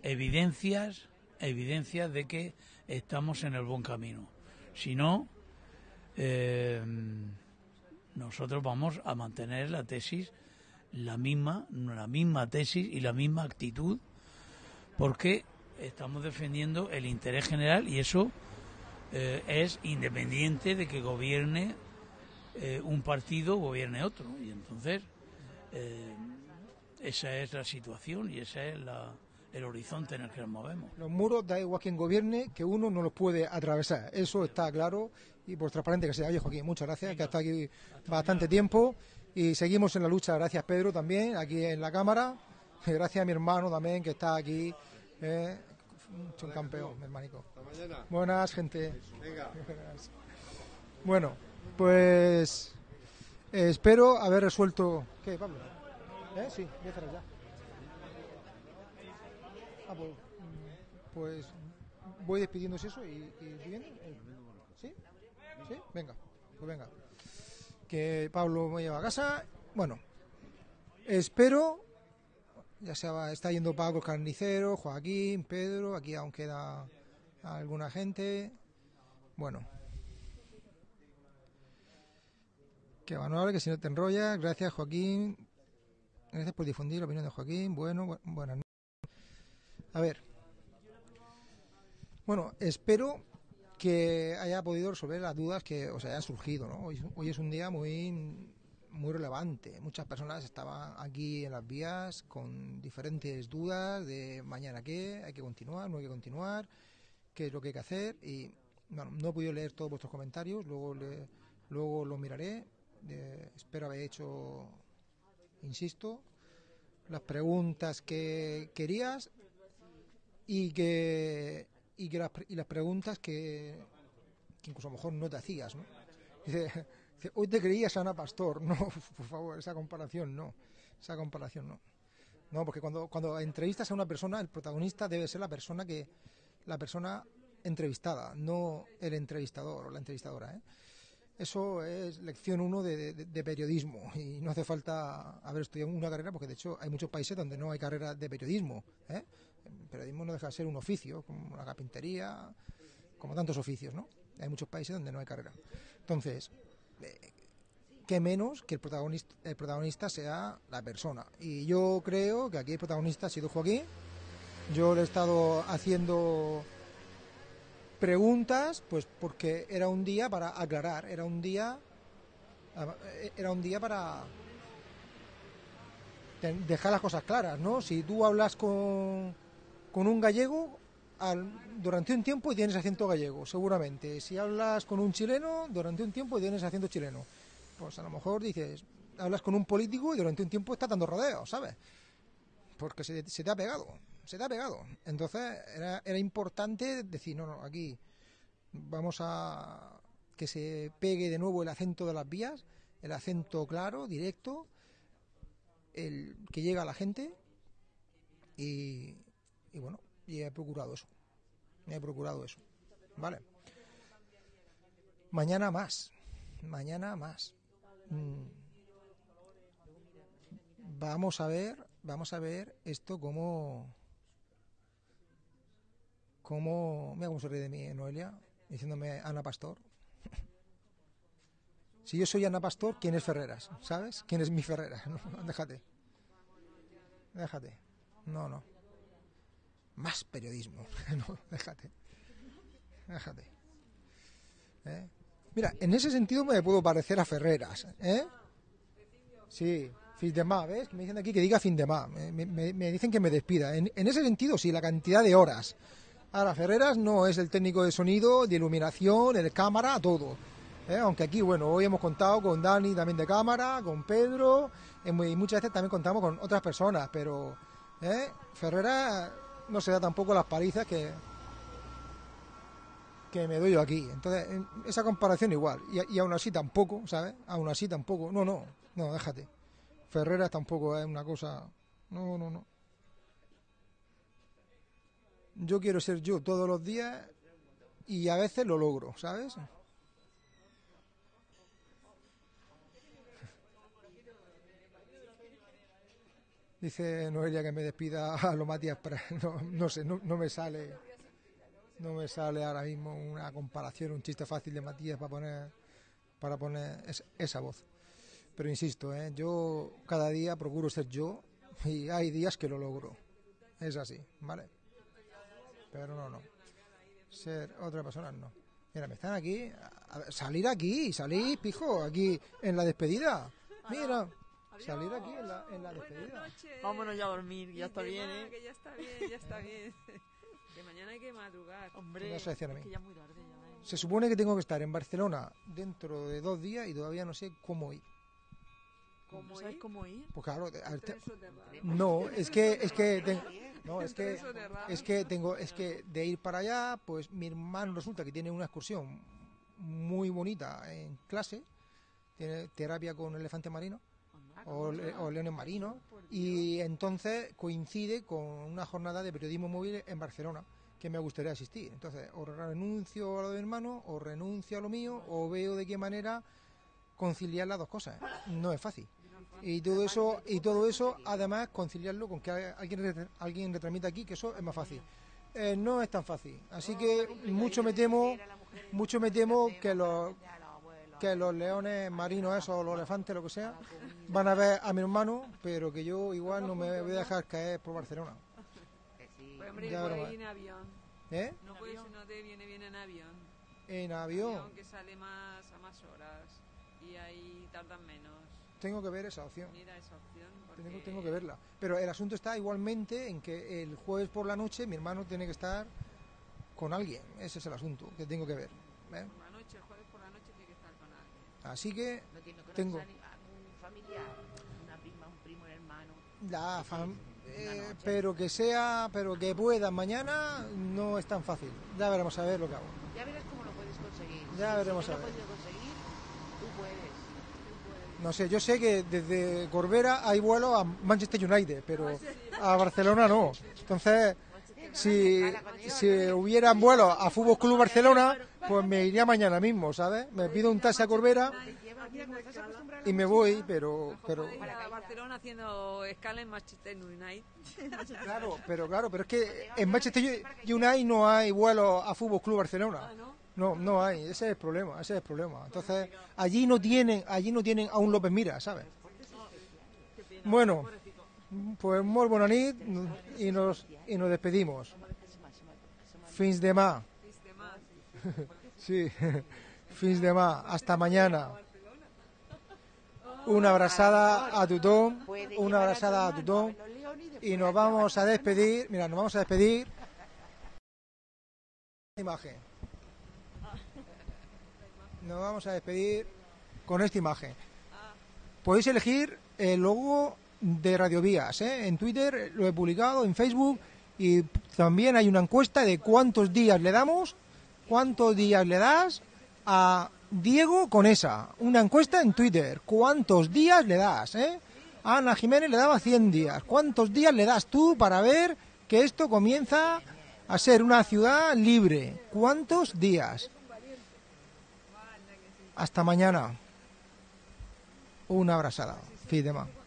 evidencias, evidencias de que estamos en el buen camino. Si no, eh, nosotros vamos a mantener la tesis, la misma, la misma tesis y la misma actitud, porque estamos defendiendo el interés general y eso eh, es independiente de que gobierne eh, un partido o gobierne otro. Y entonces, eh, esa es la situación y ese es la- el horizonte en el que nos movemos. Los muros, da igual quien gobierne, que uno no los puede atravesar. Eso está claro y por transparente que sea. Oye, Joaquín, muchas gracias, que ha estado aquí bastante tiempo y seguimos en la lucha. Gracias, Pedro, también, aquí en la cámara. Y Gracias a mi hermano también, que está aquí. Eh, es un campeón, mi hermanico. Buenas, gente. Venga. Bueno, pues eh, espero haber resuelto. ¿Qué, Pablo? ¿Eh? Sí, voy a ya. Ah, pues, mm, pues voy despidiéndose eso y, y siguiendo. Eh, ¿Sí? ¿Sí? Venga, pues venga. Que Pablo me lleva a casa. Bueno, espero. Ya se va, está yendo Paco carnicero, Joaquín, Pedro. Aquí aún queda alguna gente. Bueno. Que valorable, que si no te enrollas. Gracias, Joaquín. Gracias por difundir la opinión de Joaquín. Bueno, bu- buenas noches. A ver. Bueno, espero que haya podido resolver las dudas que os hayan surgido. ¿no? Hoy, es un día muy, muy relevante. Muchas personas estaban aquí en las vías con diferentes dudas de mañana qué, hay que continuar, no hay que continuar, qué es lo que hay que hacer. Y bueno, no he podido leer todos vuestros comentarios, luego, le- luego los miraré. Eh, espero haber hecho, insisto, las preguntas que querías y que y que las, y las preguntas que, incluso a lo mejor no te hacías ¿no? Dice, hoy te creías Ana Pastor no por favor esa comparación no esa comparación no no porque cuando cuando entrevistas a una persona el protagonista debe ser la persona que la persona entrevistada no el entrevistador o la entrevistadora ¿eh? Eso es lección uno de, de- de periodismo y no hace falta haber estudiado una carrera porque de hecho hay muchos países donde no hay carrera de periodismo. ¿eh? El periodismo no deja de ser un oficio, como la carpintería, como tantos oficios, ¿no? Hay muchos países donde no hay carrera. Entonces, eh, qué menos que el protagonista, el protagonista sea la persona. Y yo creo que aquí el protagonista ha sido Joaquín. Yo le he estado haciendo preguntas, pues porque era un día para aclarar, era un día era un día para dejar las cosas claras, ¿no? Si tú hablas con, con un gallego al- durante un tiempo y tienes acento gallego, seguramente. Si hablas con un chileno durante un tiempo tienes acento chileno, pues a lo mejor dices, hablas con un político y durante un tiempo está dando rodeos, ¿sabes? Porque se, se te ha pegado, se te ha pegado. Entonces era, era importante decir, no, no, aquí vamos a que se pegue de nuevo el acento de las vías, el acento claro, directo, el que llega a la gente y, y bueno, y he procurado eso. He procurado eso. ¿Vale? Mañana más. Mañana más. Mm. Vamos a ver, vamos a ver esto como cómo mira cómo se ríe de mí Noelia diciéndome Ana Pastor. Si yo soy Ana Pastor, ¿quién es Ferreras? ¿Sabes? ¿Quién es mi Ferreras? Déjate. Déjate. No, no. Más periodismo. déjate. Déjate. ¿Eh? Mira, en ese sentido me puedo parecer a Ferreras. ¿eh? Sí, fin de más, ¿ves? Me dicen aquí que diga fin de más. Me, dicen que me despida. En, ese sentido, sí, la cantidad de horas. Ahora, Ferreras no es el técnico de sonido, de iluminación, el cámara, todo. ¿eh? Aunque aquí, bueno, hoy hemos contado con Dani también de cámara, con Pedro, y muchas veces también contamos con otras personas, pero ¿eh? Ferreras no se da tampoco las palizas que, que me doy yo aquí. Entonces, en esa comparación igual. Y, y aún así tampoco, ¿sabes? Aún así tampoco. No, no, no, déjate. Ferreras tampoco es una cosa... No, no, no. Yo quiero ser yo todos los días y a veces lo logro, ¿sabes? Dice Noelia que me despida a lo Matías. No, no sé, no, no me sale. No me sale ahora mismo una comparación, un chiste fácil de Matías para poner para poner es- esa voz. Pero insisto, ¿eh? yo cada día procuro ser yo y hay días que lo logro. Es así, ¿vale? Pero no, no. Ser otra persona no. Mira, me están aquí. a salir aquí, salir, pijo, aquí en la despedida. Mira, salir aquí en la, en la despedida. Vámonos ya a dormir, ya está bien, ¿eh? Que ya está bien, ya está bien. Que mañana hay que madrugar. Hombre, es que ya es muy tarde ya, ¿eh? Se supone que tengo que estar en Barcelona dentro de dos días y todavía no sé cómo ir. ¿Cómo ¿Sabes cómo ir? Pues claro, a ver, te- no, es que es que ten- no, es que es que tengo es que de ir para allá, pues mi hermano resulta que tiene una excursión muy bonita en clase, tiene terapia con elefante marino o, le- o leones marinos y entonces coincide con una jornada de periodismo móvil en Barcelona que me gustaría asistir. Entonces, o renuncio a lo de mi hermano, o renuncio a lo mío, o veo de qué manera conciliar las dos cosas. No es fácil. Y todo eso, y todo eso, además, conciliarlo con que alguien, alguien retransmita aquí, que eso es más fácil. Eh, no es tan fácil. Así que mucho me temo, mucho me temo que los que los leones marinos esos, o los elefantes, lo que sea, van a ver a mi hermano, pero que yo igual no me voy a dejar caer por Barcelona. Pues hombre, Ya puede veremos. ir en avión. ¿Eh? No puede si no te viene bien en avión. En avión. que sale más a más horas y ahí tardan menos. Tengo que ver esa opción. Mira esa opción. Porque... Tengo, tengo que verla. Pero el asunto está igualmente en que el jueves por la noche mi hermano tiene que estar con alguien. Ese es el asunto que tengo que ver. ¿eh? Por la noche, el jueves por la noche tiene que estar con alguien. Así que No tiene que tengo organizar algún familiar, una prima, un primo, un hermano. la fam- eh, pero que sea, pero que pueda mañana no es tan fácil. Ya veremos a ver lo que hago. Ya verás cómo lo puedes conseguir. Ya Si veremos a lo ver. podido conseguir, tú puedes. Tú puedes. No sé, yo sé que desde Corbera hay vuelos a Manchester United, pero a Barcelona no. Entonces, si, si hubieran vuelos a Fútbol Club Barcelona, pues me iría mañana mismo, ¿sabes? Me pido un taxi a Corbera y me voy, pero, pero Para Barcelona haciendo escala en Manchester United. claro, pero claro, pero es que en Manchester United no hay vuelos a Fútbol Club Barcelona. No, no hay, ese es el problema, ese es el problema. Entonces, allí no tienen, allí no tienen a un López Mira, ¿sabes? Bueno, pues muy buena nit y nos y nos despedimos. Fins de ma. Sí, fins de ma. Hasta mañana. Una abrazada a tothom, una abrazada a tothom y nos vamos a despedir. Mira, nos vamos a despedir. Imagen. Nos vamos a despedir con esta imagen. Podéis elegir el logo de Radio Vías. ¿eh? En Twitter lo he publicado, en Facebook y también hay una encuesta de cuántos días le damos, cuántos días le das a Diego con esa. Una encuesta en Twitter. ¿Cuántos días le das? ¿eh? Ana Jiménez le daba 100 días. ¿Cuántos días le das tú para ver que esto comienza a ser una ciudad libre? ¿Cuántos días? Hasta mañana. Una abrazada. Fin de ma.